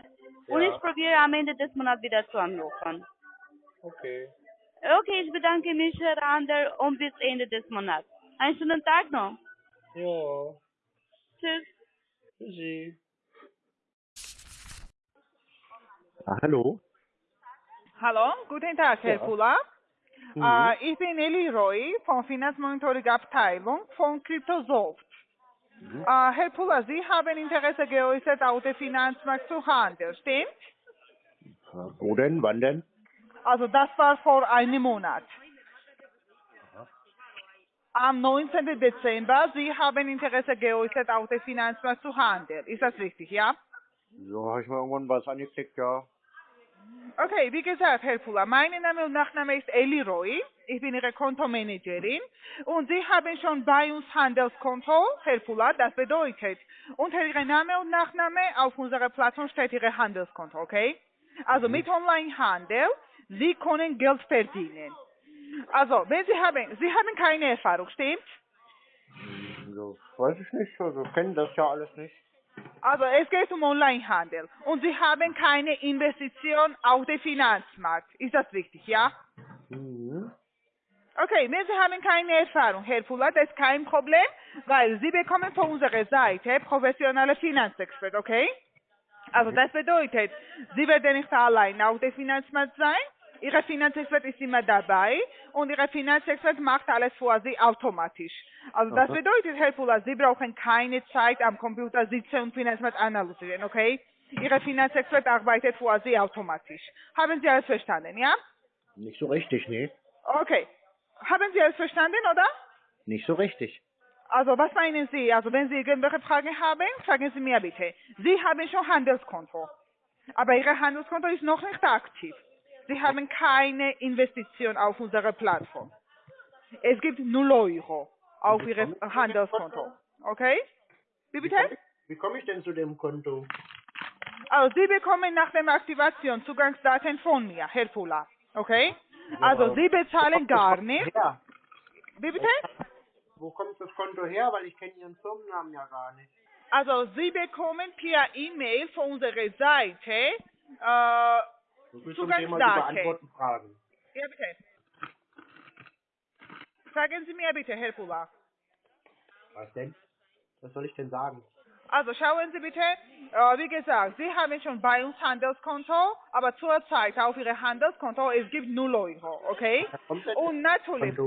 Und Ja. ich probiere am Ende des Monats wieder zu anrufen. Okay. Okay, ich bedanke mich, Herr Ander, und bis Ende des Monats. Einen schönen Tag noch. Ja. Tschüss. Tschüssi. Ah, hallo? Hallo, guten Tag, Herr Ja. Kula. Mhm. Äh, ich bin Eli Roy von Finanzmonitoring Abteilung von Cryptosoft. Mhm. Äh, Herr Pula, Sie haben Interesse geäußert, auf dem Finanzmarkt zu handeln, stimmt? Wo denn? Wann denn? Also das war vor einem Monat. Am 19. Dezember, Sie haben Interesse geäußert, auf dem Finanzmarkt zu handeln. Ist das richtig, ja? So, habe ich mal irgendwann was angeklickt, ja. Okay, wie gesagt, Herr Pula, mein Name und Nachname ist Eli Roy. Ich bin Ihre Kontomanagerin und Sie haben schon bei uns Handelskonto, Herr Pula, das bedeutet, unter Ihrem Name und Nachname auf unserer Plattform steht Ihr Handelskonto, okay? Also mit Onlinehandel, Sie können Geld verdienen. Also, wenn Sie haben, Sie haben keine Erfahrung, stimmt? So, weiß ich nicht. Also, kennen das ja alles nicht. Also es geht um Onlinehandel und Sie haben keine Investition auf dem Finanzmarkt. Ist das richtig, ja? Mhm. Okay, wenn Sie haben keine Erfahrung, Herr Fuller, das ist kein Problem, weil Sie bekommen von unserer Seite professionelle Finanzexpert, okay? Also das bedeutet, Sie werden nicht allein auf dem Finanzmarkt sein, Ihre Finanzexpert ist immer dabei und Ihre Finanzexpert macht alles für Sie automatisch. Also das Aha. bedeutet, Herr Fuller, Sie brauchen keine Zeit am Computer sitzen und Finanzmarkt analysieren, okay? Ihre Finanzexpert arbeitet für Sie automatisch. Haben Sie alles verstanden, ja? Nicht so richtig, nee. Okay. Haben Sie alles verstanden, oder? Nicht so richtig. Also, was meinen Sie? Also, wenn Sie irgendwelche Fragen haben, fragen Sie mir bitte. Sie haben schon Handelskonto. Aber Ihr Handelskonto ist noch nicht aktiv. Sie haben keine Investition auf unserer Plattform. Es gibt 0 Euro auf Ihrem Handelskonto. Okay? Wie bitte? Wie komme ich denn zu dem Konto? Also, Sie bekommen nach der Aktivation Zugangsdaten von mir, Herr Fuller. Okay? Also, Sie bezahlen gar nichts. Ja. Wie bitte? Wo kommt das Konto her? Weil ich kenne Ihren Firmennamen ja gar nicht. Also Sie bekommen per E-Mail von unserer Seite äh, So viel zum Thema Zugangsdaten. beantworten Fragen. ja bitte. Sagen Sie mir bitte, Herr Fuller. Was denn? Was soll ich denn sagen? Also schauen Sie bitte, äh, wie gesagt, Sie haben schon bei uns Handelskonto, aber zurzeit auf Ihrem Handelskonto es gibt 0 Euro, okay? Und natürlich?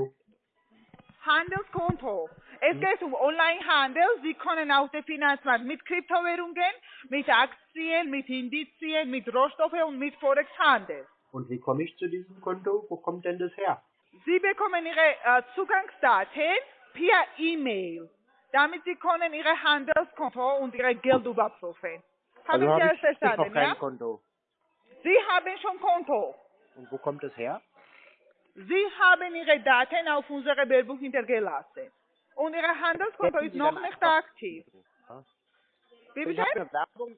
Handelskonto. Es geht um Onlinehandel. Sie können auf den Finanzmarkt mit Kryptowährungen, mit Aktien, mit Indizien, mit Rohstoffen und mit Forex-Handel. Und wie komme ich zu diesem Konto? Wo kommt denn das her? Sie bekommen Ihre äh, Zugangsdaten per E-Mail, damit Sie können Ihre Handelskonto und Ihre Geld überprüfen. Haben also Sie habe das verstanden, noch kein ja? Konto. Sie haben schon Konto. Und wo kommt es her? Sie haben Ihre Daten auf unsere Werbung hintergelassen. Und Ihr Handelskonto ist noch nicht aktiv. Ja. Wie Ich bitte? Werbung,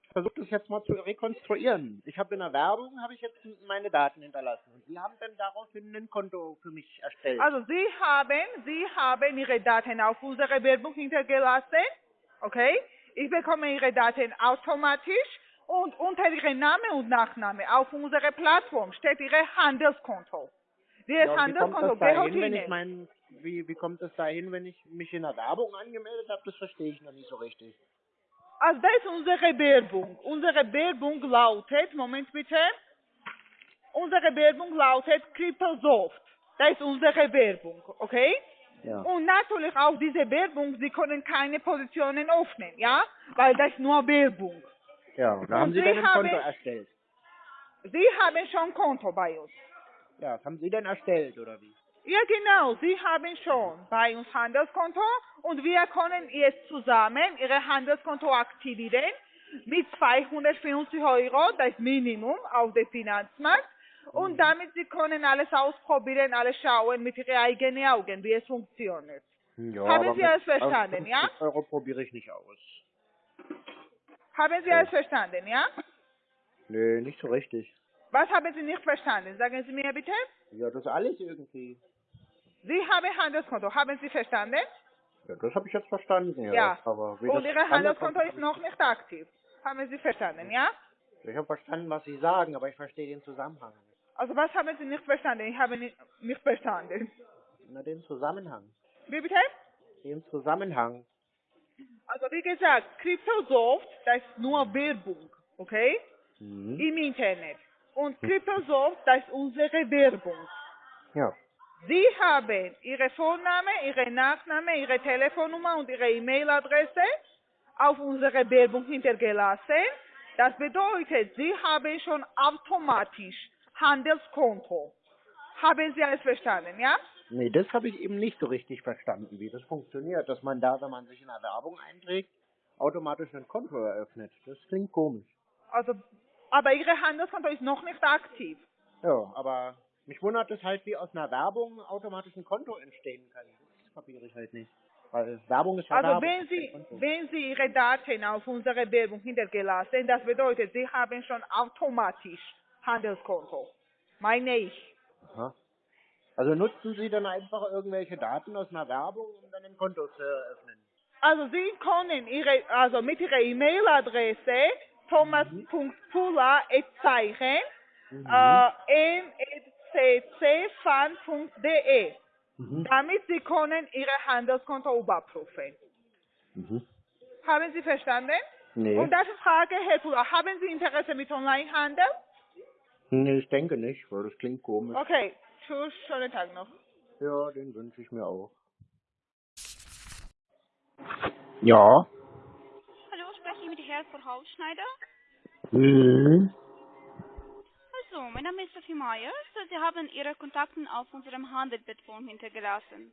ich versuche das jetzt mal zu rekonstruieren. Ich habe in der Werbung, habe ich jetzt meine Daten hinterlassen. Und Sie haben dann daraufhin ein Konto für mich erstellt. Also Sie haben, Sie haben Ihre Daten auf unsere Werbung hintergelassen. Okay? Ich bekomme Ihre Daten automatisch und unter Ihrem Name und Nachname auf unserer Plattform steht Ihr Handelskonto. Dieses ja, und wie kommt Handelskonto gehört wenn ich Ihnen. mein, wie, wie kommt das dahin, wenn ich mich in der Werbung angemeldet habe? Das verstehe ich noch nicht so richtig. Also das ist unsere Werbung. Unsere Werbung lautet, Moment bitte. Unsere Werbung lautet Cryptosoft. Das ist unsere Werbung, okay? Ja. Und natürlich auch diese Werbung, Sie können keine Positionen öffnen, ja? Weil das ist nur Werbung. Ja, und da Und haben Sie Sie dann ein haben- Konto erstellt. Sie haben schon Konto bei uns. Ja, das haben Sie denn erstellt, oder wie? Ja, genau, Sie haben schon bei uns Handelskonto und wir können jetzt zusammen Ihr Handelskonto aktivieren mit 250 Euro, das Minimum auf dem Finanzmarkt. Und damit Sie können alles ausprobieren, alles schauen mit Ihren eigenen Augen, wie es funktioniert. Ja, Haben Sie alles verstanden, 50 ja? Euro probiere ich nicht aus. Haben Sie alles verstanden, ja? Nö, nicht so richtig. Was haben Sie nicht verstanden? Sagen Sie mir bitte. Ja, das alles irgendwie. Sie haben Handelskonto, haben Sie verstanden? Ja, das habe ich jetzt verstanden, ja. Ja. Aber wie Und Ihr Handelskonto ist noch nicht aktiv. Haben Sie verstanden, ja? Ich habe verstanden, was Sie sagen, aber ich verstehe den Zusammenhang nicht. Also was haben Sie nicht verstanden? Ich habe nicht, nicht verstanden. Na, den Zusammenhang. Wie bitte? Den Zusammenhang. Also wie gesagt, Cryptosoft, das ist nur Werbung, okay? Mhm. Im Internet. Und Cryptosoft, das ist unsere Werbung. Ja. Sie haben Ihre Vorname, Ihre Nachname, Ihre Telefonnummer und Ihre E-Mail-Adresse auf unsere Werbung hintergelassen. Das bedeutet, Sie haben schon automatisch Handelskonto. Haben Sie alles verstanden, ja? Nee, das habe ich eben nicht so richtig verstanden, wie das funktioniert. Dass man da, wenn man sich in der Werbung einträgt, automatisch ein Konto eröffnet. Das klingt komisch. Also, aber Ihre Handelskonto ist noch nicht aktiv. Ja, aber mich wundert es halt, wie aus einer Werbung automatisch ein Konto entstehen kann. Das kapiere ich halt nicht. Weil Werbung ist ja Also Werbung. wenn Sie, wenn Sie Ihre Daten auf unsere Werbung hintergelassen, das bedeutet, Sie haben schon automatisch Handelskonto. Meine ich. Aha. Also nutzen Sie dann einfach irgendwelche Daten aus einer Werbung, um dann ein Konto zu eröffnen? Also Sie können Ihre, also mit Ihrer E-Mail-Adresse thomas.pula.zeichen Mhm. äh, msccfan.de Mhm. damit Sie können Ihre Handelskonto überprüfen. Mhm. Haben Sie verstanden? Nee. Und das ist Frage, Herr Pula, haben Sie Interesse mit Onlinehandel? nee, ich denke nicht, weil das klingt komisch. Okay, tschüss, schönen Tag noch. Ja, den wünsche ich mir auch. Ja. Hallo, spreche ich mit Herrn Verhausschneider? Mhm. Also, mein Name ist Sophie Meyer. Sie haben Ihre Kontakte auf unserem Handelsplattform hintergelassen.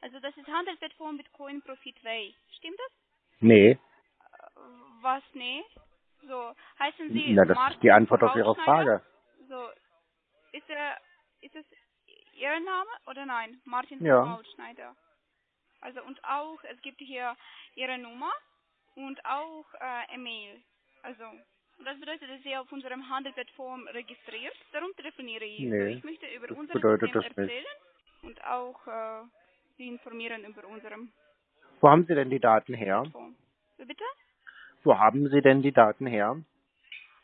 Also, das ist Handelsplattform Bitcoin Profit Way. Stimmt das? Nee. Äh, Was, nee? So, heißen Sie Na, das ist die Martin Antwort auf Ihre? Frage. So, ist er, ist es Ihr Name oder nein? Martin Ja. Verhausschneider. Also, und auch, es gibt hier Ihre Nummer und auch äh, E-Mail. Also, und das bedeutet, dass Sie auf unserem Handelsplattform registriert. Darum telefoniere ich. Nee, ich möchte über das unser bedeutet System das nicht. erzählen und auch äh, Sie informieren über unserem Wo haben Sie denn die Daten her? Plattform. Bitte? Wo haben Sie denn die Daten her?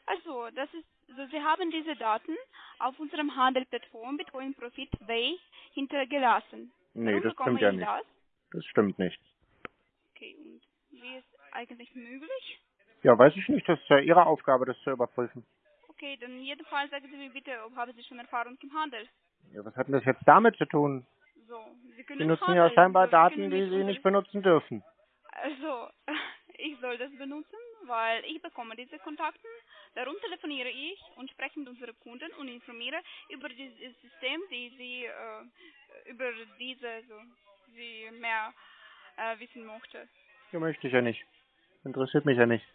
Also, das ist, so Sie haben diese Daten auf unserem Handelsplattform Bitcoin Profit Way hintergelassen. Nee, Warum das stimmt ja ich nicht. Das? Das stimmt nicht. Okay, und wie ist eigentlich möglich? Ja, weiß ich nicht. Das ist ja Ihre Aufgabe, das zu überprüfen. Okay, dann jedenfalls sagen Sie mir bitte, ob haben Sie schon Erfahrung im Handel? Ja, was hat denn das jetzt damit zu tun? So, Sie können Sie nutzen ja handeln, scheinbar so, Daten, die Sie nicht benutzen dürfen. Also, ich soll das benutzen, weil ich bekomme diese Kontakte, darum telefoniere ich und spreche mit unseren Kunden und informiere über dieses System, die sie äh, über diese so, sie mehr äh, wissen möchte. Ja, möchte ich ja nicht. Interessiert mich ja nicht.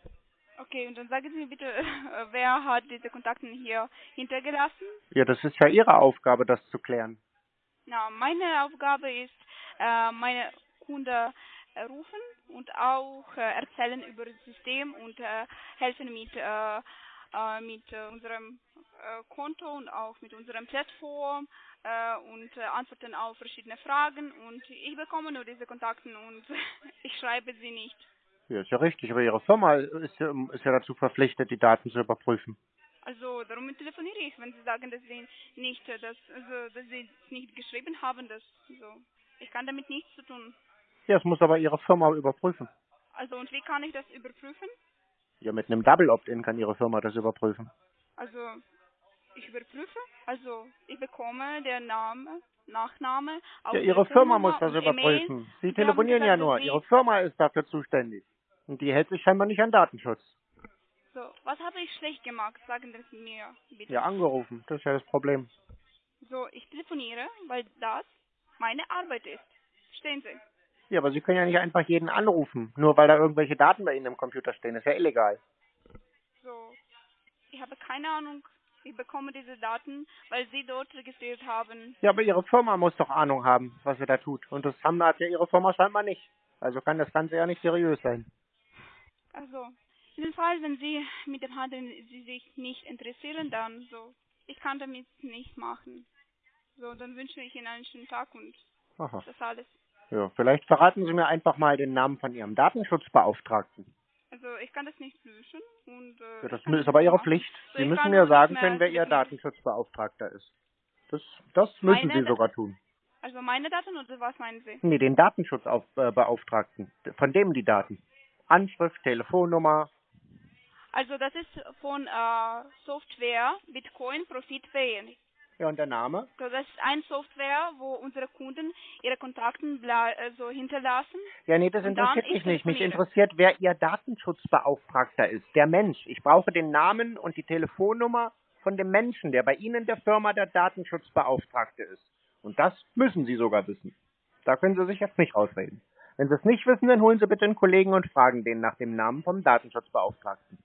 Okay, und dann sagen Sie mir bitte, äh, wer hat diese Kontakte hier hintergelassen? Ja, das ist ja Ihre Aufgabe, das zu klären. Na, meine Aufgabe ist, äh, meine Kunden rufen und auch äh, erzählen über das System und äh, helfen mit, äh, mit unserem Konto und auch mit unserem Plattform und antworten auf verschiedene Fragen und ich bekomme nur diese Kontakte und ich schreibe sie nicht. Ja, ist ja richtig, aber Ihre Firma ist ja, ist ja dazu verpflichtet, die Daten zu überprüfen. Also darum telefoniere ich, wenn Sie sagen, dass Sie nicht, dass, also, dass Sie es nicht geschrieben haben, dass so. Ich kann damit nichts zu tun. Ja, das muss aber Ihre Firma überprüfen. Also und wie kann ich das überprüfen? Ja, mit einem Double Opt-in kann Ihre Firma das überprüfen. Also ich überprüfe, also ich bekomme der Name, Nachname, Ja, Ihre Firma muss das überprüfen. Sie telefonieren ja nur. Ihre Firma ist dafür zuständig. Und die hält sich scheinbar nicht an Datenschutz. So, was habe ich schlecht gemacht? Sagen Sie mir bitte. Ja, angerufen. Das ist ja das Problem. So, ich telefoniere, weil das meine Arbeit ist. Verstehen Sie? Ja, aber Sie können ja nicht einfach jeden anrufen, nur weil da irgendwelche Daten bei Ihnen im Computer stehen. Das ist ja illegal. So, ich habe keine Ahnung. Ich bekomme diese Daten, weil Sie dort registriert haben. Ja, aber Ihre Firma muss doch Ahnung haben, was sie da tut. Und das haben hat ja Ihre Firma scheinbar nicht. Also kann das Ganze ja nicht seriös sein. Also, in dem Fall, wenn Sie mit dem Handel Sie sich nicht interessieren, dann so, ich kann damit nicht machen. So, dann wünsche ich Ihnen einen schönen Tag und Aha. das alles. Ja, vielleicht verraten Sie mir einfach mal den Namen von Ihrem Datenschutzbeauftragten. Also, ich kann das nicht löschen und äh, Ja, das ist aber Ihre. Pflicht. So, Sie ich müssen mir sagen können, wer Ihr. Datenschutzbeauftragter ist. Das, das müssen Meine Sie sogar tun. Also meine Daten oder was meinen Sie? Nee, den Datenschutzbeauftragten. Von dem die Daten. Anschrift, Telefonnummer. Also das ist von äh, Software Bitcoin Profit Pay. Ja, und der Name? So, das ist ein Software, wo unsere Kunden ihre Kontakte ble- also hinterlassen. Ja, nee, das interessiert ich mich nicht. Mich interessiert, wer Ihr Datenschutzbeauftragter ist. Der Mensch. Ich brauche den Namen und die Telefonnummer von dem Menschen, der bei Ihnen der Firma der Datenschutzbeauftragte ist. Und das müssen Sie sogar wissen. Da können Sie sich jetzt nicht rausreden. Wenn Sie es nicht wissen, dann holen Sie bitte einen Kollegen und fragen den nach dem Namen vom Datenschutzbeauftragten.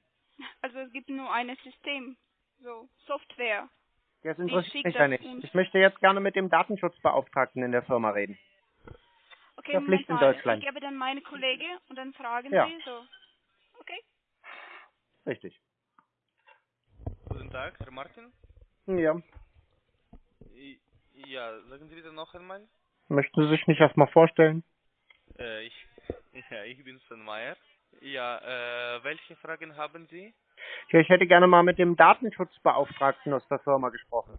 Also es gibt nur ein System, so Software. Das interessiert mich ja nicht. Ich möchte jetzt gerne mit dem Datenschutzbeauftragten in der Firma reden. Okay, Ja, Pflicht in. Deutschland. Ich gebe dann meine Kollege und dann fragen Ja. Sie so. Okay. Richtig. Guten Tag, Herr Martin. Ja. Ja, sagen Sie bitte noch einmal. Möchten Sie sich nicht erstmal vorstellen? Äh, ich, ja, ich bin Sven Meyer. Ja, äh, welche Fragen haben Sie? Ja, ich hätte gerne mal mit dem Datenschutzbeauftragten aus der Firma gesprochen.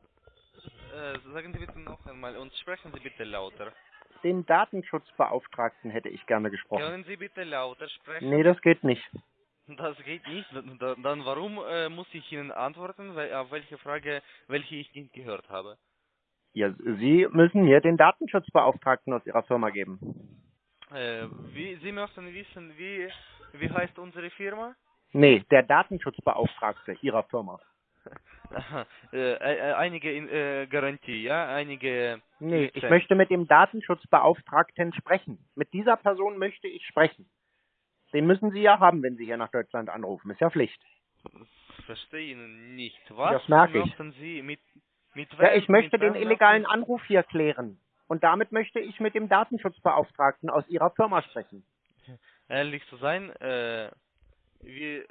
Äh, sagen Sie bitte noch einmal und sprechen Sie bitte lauter. Den Datenschutzbeauftragten hätte ich gerne gesprochen. Können Sie bitte lauter sprechen? Nee, das geht nicht. Das geht nicht. Dann, dann warum äh, muss ich Ihnen antworten, weil, auf welche Frage, welche ich nicht gehört habe? Ja, Sie müssen mir den Datenschutzbeauftragten aus Ihrer Firma geben. Äh, wie, Sie möchten wissen, wie, wie heißt unsere Firma? Nee, der Datenschutzbeauftragte Ihrer Firma. Aha, äh, äh, einige in, äh, Garantie, ja, einige. Nee, ich möchte mit dem Datenschutzbeauftragten sprechen. Mit dieser Person möchte ich sprechen. Den müssen Sie ja haben, wenn Sie hier nach Deutschland anrufen. Ist ja Pflicht. Verstehe Ihnen nicht. Was Das merke ich. Sie mit mit Ja, ich möchte den illegalen Anruf hier klären. Und damit möchte ich mit dem Datenschutzbeauftragten aus Ihrer Firma sprechen. Ehrlich zu sein, äh, wie äh,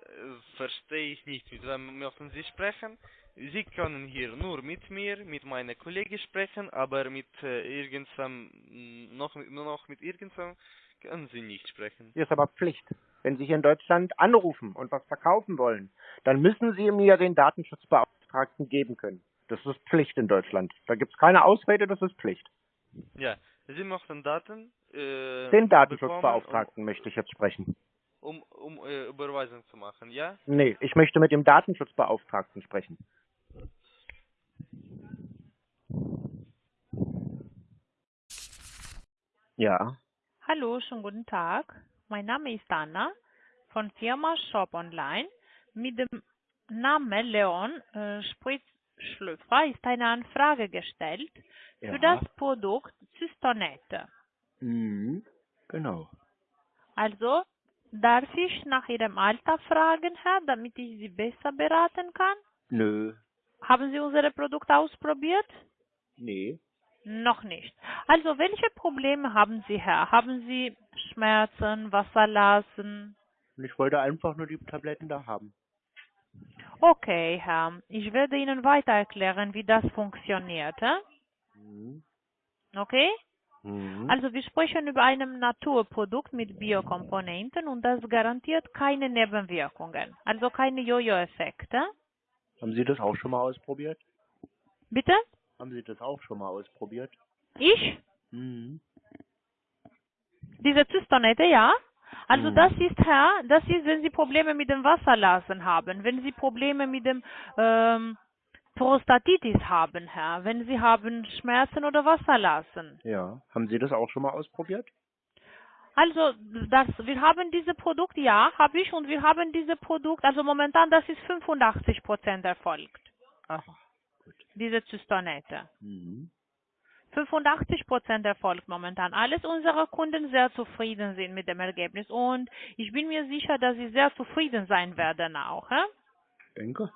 verstehe ich nicht, mit wem möchten Sie sprechen? Sie können hier nur mit mir, mit meiner Kollegin sprechen, aber mit äh, irgendwem mm, noch noch mit irgendwem können Sie nicht sprechen. Hier ist aber Pflicht. Wenn Sie hier in Deutschland anrufen und was verkaufen wollen, dann müssen Sie mir den Datenschutzbeauftragten geben können. Das ist Pflicht in Deutschland. Da gibt es keine Ausrede, das ist Pflicht. Ja, Sie möchten Daten äh, Den bekommen, Datenschutzbeauftragten möchte ich jetzt sprechen. um, um, um äh, Überweisung zu machen, ja? Nee, ich möchte mit dem Datenschutzbeauftragten sprechen. Ja. Hallo, schönen guten Tag. Mein Name ist Anna von Firma Shop Online. Mit dem Namen Leon äh, Spritzschlüpfer ist eine Anfrage gestellt Ja. für das Produkt Cystonette. Mhm. Genau. Also, darf ich nach Ihrem Alter fragen, Herr, damit ich Sie besser beraten kann? Nö. Haben Sie unsere Produkte ausprobiert? Nee. Noch nicht. Also, welche Probleme haben Sie, Herr? Haben Sie Schmerzen, Wasserlassen? Ich wollte einfach nur die Tabletten da haben. Okay, Herr. Ich werde Ihnen weiter erklären, wie das funktioniert. Mhm. Okay? Mhm. Also wir sprechen über ein Naturprodukt mit Biokomponenten und das garantiert keine Nebenwirkungen, also keine Jojo-Effekte. Haben Sie das auch schon mal ausprobiert? Bitte? Haben Sie das auch schon mal ausprobiert? Ich? Mhm. Diese Zystonette, ja? Also Mhm. das ist, Herr, das ist, wenn Sie Probleme mit dem Wasserlassen haben, wenn Sie Probleme mit dem ähm, Prostatitis haben, Herr, wenn Sie haben Schmerzen oder Wasserlassen. Ja. Haben Sie das auch schon mal ausprobiert? Also, das, wir haben diese Produkt, ja, habe ich, und wir haben diese Produkt, also momentan, das ist 85 Prozent erfolgt, Ach. diese Zystonette. Mhm. 85 Prozent erfolgt momentan. Alles unsere Kunden sehr zufrieden sind mit dem Ergebnis und ich bin mir sicher, dass sie sehr zufrieden sein werden auch. Hä? Denke.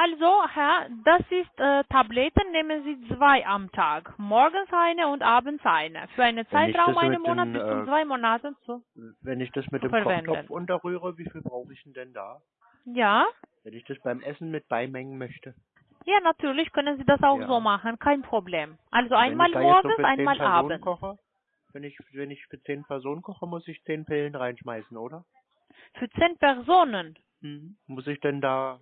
Also, Herr, das ist äh, Tabletten, nehmen Sie zwei am Tag. Morgens eine und abends eine. Für einen Zeitraum einen Monat den, bis zu äh, zwei Monaten zu. Wenn ich das mit dem verwenden. Kochtopf unterrühre, wie viel brauche ich denn denn da? Ja? Wenn ich das beim Essen mit beimengen möchte. Ja, natürlich können Sie das auch Ja. so machen, kein Problem. Also einmal so morgens, zehn einmal abends. Koche, wenn ich, wenn ich für zehn Personen koche, muss ich zehn Pillen reinschmeißen, oder? Für zehn Personen. Mhm. Muss ich denn da,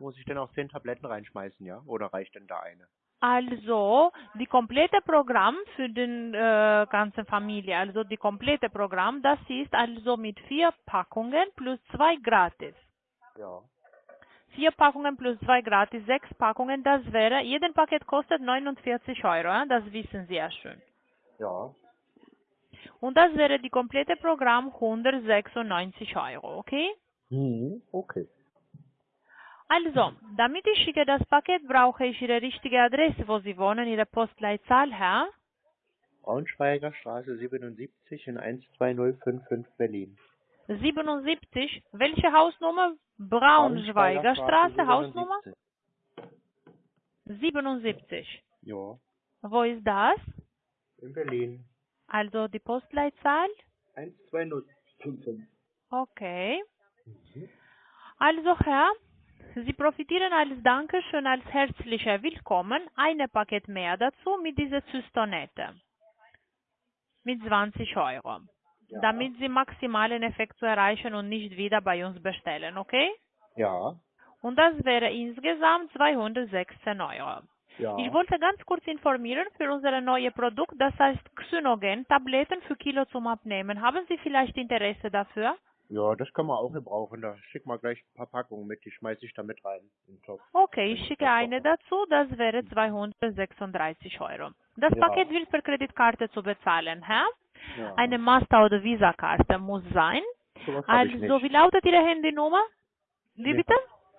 muss ich denn auch zehn Tabletten reinschmeißen, ja? Oder reicht denn da eine? Also, die komplette Programm für den äh, ganzen Familie, also die komplette Programm, das ist also mit vier Packungen plus zwei gratis. Ja. Vier Packungen plus zwei gratis, sechs Packungen, das wäre, jeden Paket kostet 49 Euro, ja? das wissen Sie ja schon. Ja. Und das wäre die komplette Programm 196 Euro, okay? Mhm. Okay. Also, damit ich schicke das Paket, brauche ich Ihre richtige Adresse, wo Sie wohnen, Ihre Postleitzahl, Herr. Braunschweiger Straße 77 in 12055 Berlin. 77, welche Hausnummer? Braunschweiger Straße, Hausnummer 77. Ja. Wo ist das? In Berlin. Also die Postleitzahl? 12055. Okay. Also Herr, Sie profitieren als Dankeschön, als herzlicher Willkommen ein Paket mehr dazu mit dieser Zystonette. Mit 20 Euro. Ja. Damit Sie maximalen Effekt zu erreichen und nicht wieder bei uns bestellen, okay? Ja. Und das wäre insgesamt 216 Euro. Ja. Ich wollte ganz kurz informieren für unser neues Produkt, das heißt Xynogen, Tabletten für Kilo zum Abnehmen. Haben Sie vielleicht Interesse dafür? Ja, das kann man auch gebrauchen. Da schick mal gleich ein paar Packungen mit, die schmeiße ich da mit rein. In den Topf. Okay, ich schicke eine dazu, das wäre 236 Euro. Das Ja. Paket wird per Kreditkarte zu bezahlen, Herr? Ja. Eine Master- oder Visa-Karte muss sein. Ich Also, wie lautet Ihre Handynummer? Wie Nee. bitte?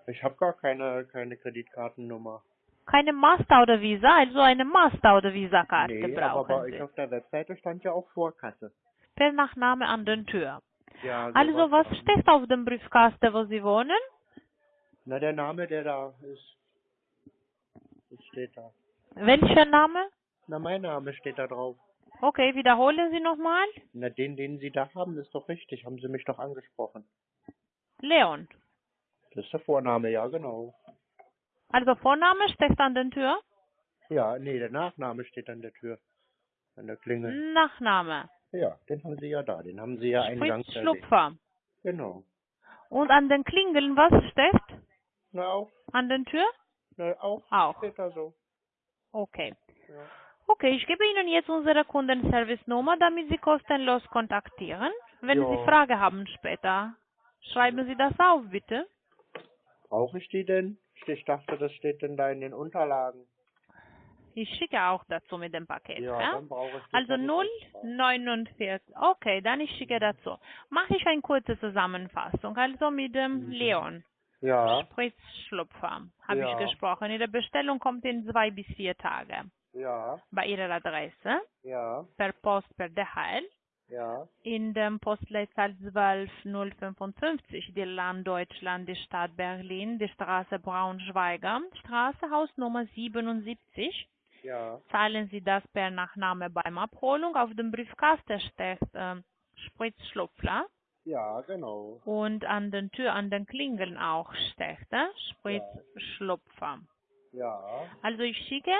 Ich habe gar keine, keine Kreditkartennummer. Keine Master- oder Visa, also eine Master- oder Visa-Karte Nee, aber brauchen bei Sie. euch auf der Webseite stand ja auch Vorkasse. Per Nachname an den Tür. Ja, Also, was dann. steht auf dem Briefkasten, wo Sie wohnen? Na, der Name, der da ist. Das steht da. Welcher Name? Na, mein Name steht da drauf. Okay, wiederholen Sie nochmal. Na, den, den Sie da haben, ist doch richtig. Haben Sie mich doch angesprochen. Leon. Das ist der Vorname, ja, genau. Also Vorname steht an der Tür, Ja, nee, der Nachname steht an der Tür. An der Klingel. Nachname. Ja, den haben Sie ja da. Den haben Sie ja eingangs Fritz erwähnt. Schlupfer. Genau. Und an den Klingeln, was steht? Na, auch, An der Tür? na, auch Auch. steht da so. Okay. Ja. Okay, ich gebe Ihnen jetzt unsere Kundenservice-Nummer, damit Sie kostenlos kontaktieren. Wenn Ja. Sie Frage haben später, schreiben Sie das auf, bitte. Brauche ich die denn? Ich dachte, das steht denn da in den Unterlagen. Ich schicke auch dazu mit dem Paket. Ja, ja? dann brauche ich Also Tarifauftrag. 049. Okay, dann ich schicke dazu. Mache ich eine kurze Zusammenfassung. Also mit dem Leon. Ja, Spritzschlupfer habe Ja. ich gesprochen. Ihre Bestellung kommt in zwei bis vier Tage. Ja, Bei Ihrer Adresse. ja, Per Post, per DHL. ja, In dem Postleitzahl 12055, die Land Deutschland, die Stadt Berlin, die Straße Braunschweiger, Straße Hausnummer 77. ja, Zahlen Sie das per Nachname beim Abholung. Auf dem Briefkasten steht äh, Spritzschlupfler ja, genau. und an den Tür, an den Klingeln auch steht äh, Spritzschlupfer. Ja, Also ich schicke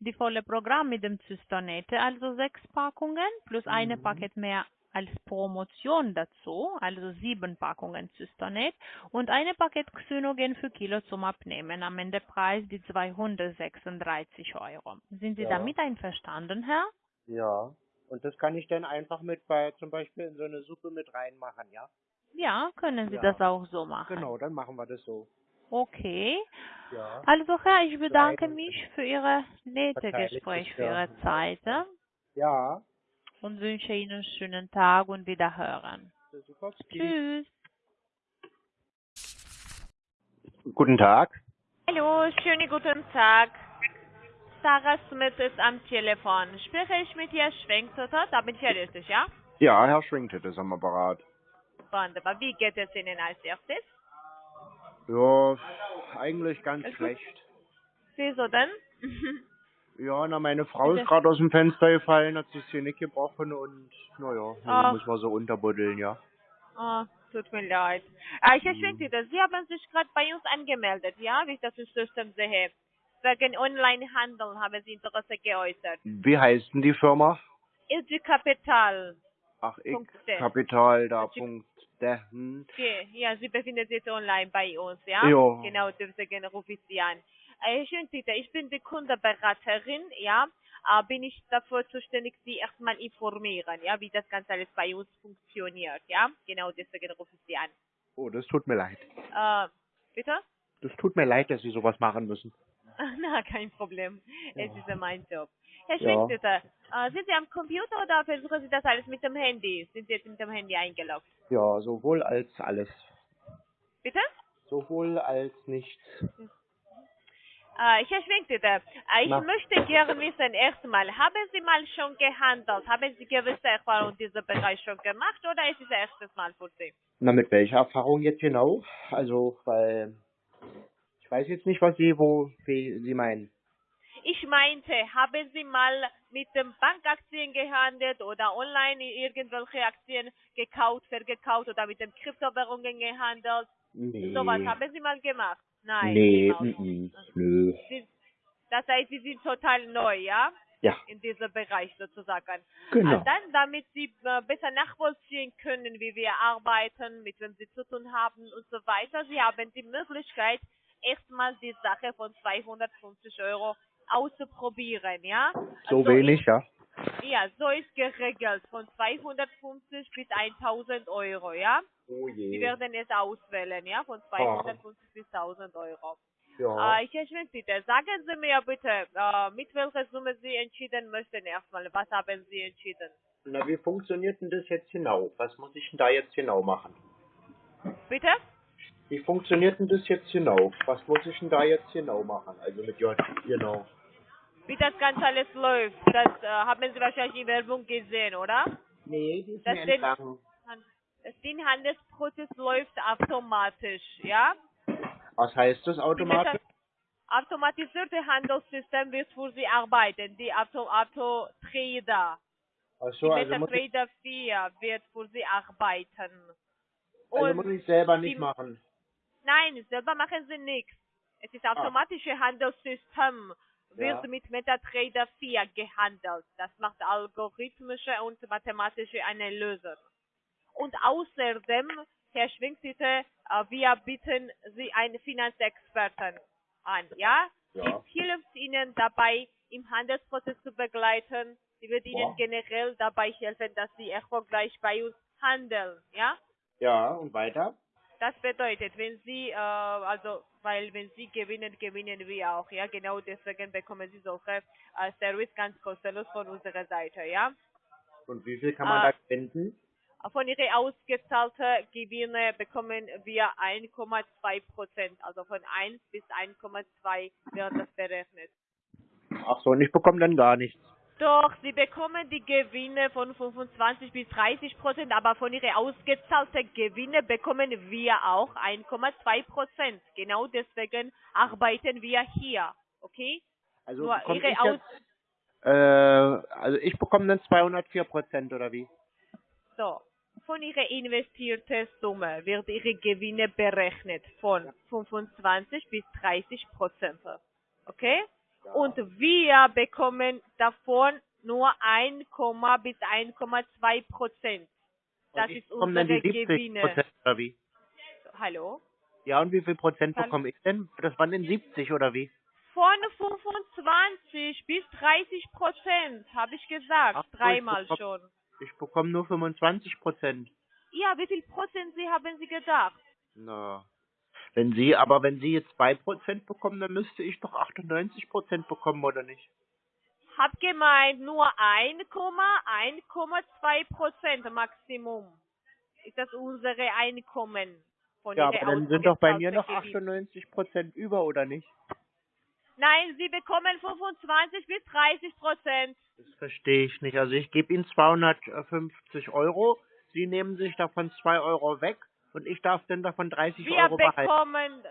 die volle Programm mit dem Zystonete, also sechs Packungen plus eine Paket mehr als Promotion dazu, also sieben Packungen Cystonet und eine Paket Xynogen für Kilo zum Abnehmen. Am Ende Preis die 236 Euro. Sind Sie Ja. damit einverstanden, Herr? ja. Und das kann ich dann einfach mit bei, zum Beispiel in so eine Suppe mit reinmachen, ja? Ja, können Sie Ja. das auch so machen. Genau, dann machen wir das so. Okay. Ja. Also Herr, ich bedanke mich für Ihre nette Gespräch, für. Ihre Zeit Ja. und wünsche Ihnen einen schönen Tag und Wiederhören. Tschüss. Guten Tag. Hallo, schönen guten Tag. Sarah Smith ist am Telefon. Spreche ich mit Herrn Schwenktotter? Da bin ich ja richtig, ja? Ja, Herr Schwingtet ist am Apparat. Wunderbar. Wie geht es Ihnen als erstes? Ja, eigentlich ganz gut. schlecht. Wieso denn? Ja, na, meine Frau ist gerade aus dem Fenster gefallen, hat sich hier nicht gebrochen und, naja, Ah. muss man so unterbuddeln, ja. oh, tut mir leid. Äh, Herr Schwenktotter, Sie haben sich gerade bei uns angemeldet, ja? Wie ich das im System sehe. Wegen Onlinehandel haben Sie Interesse geäußert. Wie heißt denn die Firma? Ilge Kapital. Ach, ich. Kapital, da, Das Punkt, der, hm. Okay, ja, Sie befinden sich jetzt online bei uns, ja? Ja. Genau, deswegen rufe ich Sie an. Äh, Herr Schöntitter, ich bin die Kundenberaterin, ja? Äh, bin ich dafür zuständig, Sie erstmal informieren, ja, wie das Ganze alles bei uns funktioniert, ja? Genau, deswegen rufe ich Sie an. Oh, das tut mir leid. Äh, bitte? Das tut mir leid, dass Sie sowas machen müssen. Na, kein Problem. Es ist ja mein Job. Herr Ja. Schöntitter, äh, sind Sie am Computer oder versuchen Sie das alles mit dem Handy? Sind Sie jetzt mit dem Handy eingeloggt? Ja, sowohl als alles. Bitte? Sowohl als nichts. Äh, Herr Schwenktitter, äh, ich Na. möchte gerne wissen, erstmal, haben Sie mal schon gehandelt? Haben Sie gewisse Erfahrungen in diesem Bereich schon gemacht oder ist es das erstes Mal für Sie? Na, mit welcher Erfahrung jetzt genau? Also, weil, ich weiß jetzt nicht, was Sie, wo, wie Sie meinen. Ich meinte, haben Sie mal mit den Bankaktien gehandelt oder online irgendwelche Aktien gekauft, vergekauft oder mit den Kryptowährungen gehandelt? Nee. Sowas haben Sie mal gemacht? Nein. Nee, mm, mm, nö. Das heißt, Sie sind total neu, ja? Ja, In diesem Bereich sozusagen. genau. Äh, Dann, damit Sie äh, besser nachvollziehen können, wie wir arbeiten, mit wem Sie zu tun haben und so weiter. Sie haben die Möglichkeit, erstmal die Sache von 250 Euro auszuprobieren, ja? So Also wenig, ja. Ist, ja, so ist geregelt, von 250 bis 1000 Euro, ja? Oh Sie je. werden es auswählen, ja? Von 250 bis 1000 Euro. Ja. Äh, ich Herr bitte, sagen Sie mir bitte, äh, mit welcher Summe Sie entschieden möchten erstmal. Was haben Sie entschieden? Na, wie funktioniert denn das jetzt genau? Was muss ich denn da jetzt genau machen? Bitte? Wie funktioniert denn das jetzt genau? Was muss ich denn da jetzt genau machen? Also mit J, genau. Wie das Ganze alles läuft, das äh, haben Sie wahrscheinlich in Werbung gesehen, oder? Nee, die ist Das. Das den Handelsprozess läuft automatisch, ja? Was heißt das automatisch? das automatisierte Handelssystem wird für Sie arbeiten, die Auto, Auto-Trader. Ach Die so, also muss, ich, MetaTrader 4 wird für Sie arbeiten. also muss ich selber nicht die- machen. Nein, selber machen Sie nichts. Es ist automatische Handelssystem, wird Ja. mit MetaTrader 4 gehandelt. Das macht algorithmische und mathematische Analyse. Und außerdem, Herr Schwingsitte, äh, wir bieten Sie einen Finanzexperten an, ja? Ja. Sie hilft Ihnen dabei, im Handelsprozess zu begleiten. Sie wird Ihnen Ja. generell dabei helfen, dass Sie erfolgreich bei uns handeln, ja? Ja, und weiter? Das bedeutet, wenn Sie, äh, also, weil wenn Sie gewinnen, gewinnen wir auch, ja, genau deswegen bekommen Sie solche äh, Service ganz kostenlos von unserer Seite, ja. Und wie viel kann man Ah. da spenden? Von Ihren ausgezahlten Gewinne bekommen wir 1,2 Prozent, also von 1 bis 1,2 wird das berechnet. Ach so, und ich bekomme dann gar nichts. Doch, Sie bekommen die Gewinne von 25 bis 30 Prozent, aber von Ihren ausgezahlten Gewinne bekommen wir auch 1,2 Prozent. Genau deswegen arbeiten wir hier, okay? Also Nur Ihre ich jetzt, äh, also ich bekomme dann 204 Prozent oder wie? so, von Ihrer investierten Summe wird Ihre Gewinne berechnet von 25 bis 30 Prozent, okay? Und wir bekommen davon nur 1, bis 1,2 Prozent. Das und ist bekomme dann die unsere 70 Gewinne. Prozent oder wie? Hallo? Ja, und wie viel Prozent Kann- bekomme ich denn? Das waren denn 70 oder wie? Von 25 bis 30 Prozent, habe ich gesagt, Ach so, ich dreimal bekomm- schon. Ich bekomme nur 25 Prozent. Ja, wie viel Prozent Sie haben Sie gedacht? Na. Wenn Sie, aber wenn Sie jetzt 2 Prozent bekommen, dann müsste ich doch 98 Prozent bekommen, oder nicht? Hab gemeint, nur 1,1,2 Prozent Maximum ist das unsere Einkommen von Ja, aber dann sind doch bei mir noch ausgezahlten Gewinn. 98 Prozent über, oder nicht? Nein, Sie bekommen 25 bis 30 Prozent. Das verstehe ich nicht. Also ich gebe Ihnen 250 Euro, Sie nehmen sich davon 2 Euro weg und ich darf dann davon 30 Wir Euro behalten. bekommen,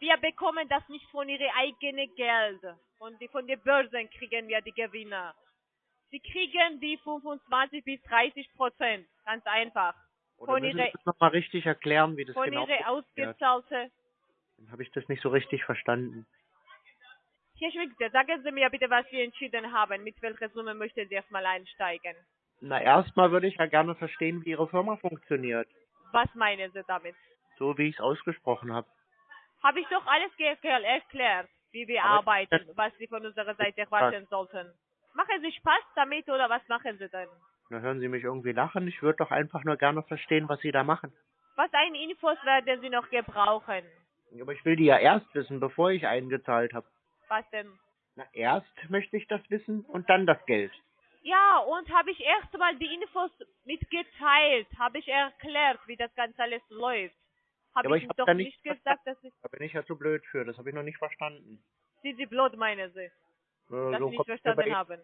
wir bekommen das nicht von Ihrem eigenen Geld. Von, die, von den Börsen kriegen wir die Gewinne. Sie kriegen die 25 bis 30 Prozent. Ganz einfach. Oder von Sie das nochmal richtig erklären, wie das Von genau Ihrer funktioniert? ausgezahlten Dann habe ich das nicht so richtig verstanden. Herr Schmidt, sagen Sie mir bitte, was Sie entschieden haben. Mit welcher Summe möchten Sie erstmal einsteigen? Na, erstmal würde ich ja gerne verstehen, wie Ihre Firma funktioniert. Was meinen Sie damit? So wie ich es ausgesprochen habe. Habe ich doch alles erklärt, wie wir Aber- arbeiten, was Sie von unserer Seite erwarten sollten. Machen Sie Spaß damit oder was machen Sie denn? Na, hören Sie mich irgendwie lachen? Ich würde doch einfach nur gerne verstehen, was Sie da machen. Was ein Infos werden Sie noch gebrauchen? Aber ich will die ja erst wissen, bevor ich eingezahlt habe. Was denn? Na, erst möchte ich das wissen und dann das Geld. Ja, und habe ich erstmal die Infos mitgeteilt, habe ich erklärt, wie das Ganze alles läuft. Habe aber ich ich hab doch da nicht gesagt, dass ich, Da bin ich ja zu blöd für, das habe ich noch nicht verstanden. sind Sie blöd, meinen Sie, Äh, dass so Sie nicht komme ich, mir bei verstanden Ihnen- haben.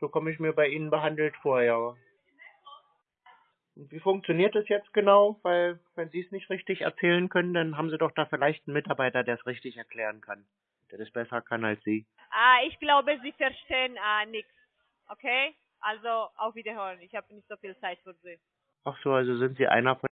so komm ich mir bei Ihnen behandelt vor, ja. Und wie funktioniert das jetzt genau? Weil, wenn Sie es nicht richtig erzählen können, dann haben Sie doch da vielleicht einen Mitarbeiter, der es richtig erklären kann. Der das besser kann als Sie. Ah, ich glaube, Sie verstehen äh, nichts. Okay? Also, auf Wiederhören. Ich habe nicht so viel Zeit für Sie. Ach so, also sind Sie einer von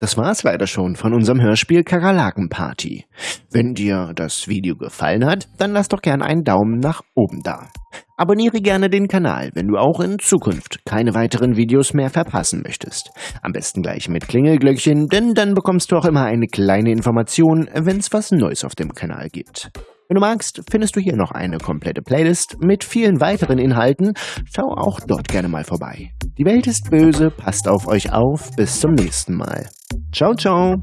Das war's leider schon von unserem Hörspiel Kakerlaken-Party. Wenn dir das Video gefallen hat, dann lass doch gern einen Daumen nach oben da. Abonniere gerne den Kanal, wenn du auch in Zukunft keine weiteren Videos mehr verpassen möchtest. Am besten gleich mit Klingelglöckchen, denn dann bekommst du auch immer eine kleine Information, wenn's was Neues auf dem Kanal gibt. Wenn du magst, findest du hier noch eine komplette Playlist mit vielen weiteren Inhalten. Schau auch dort gerne mal vorbei. Die Welt ist böse, passt auf euch auf. Bis zum nächsten Mal. Ciao, ciao.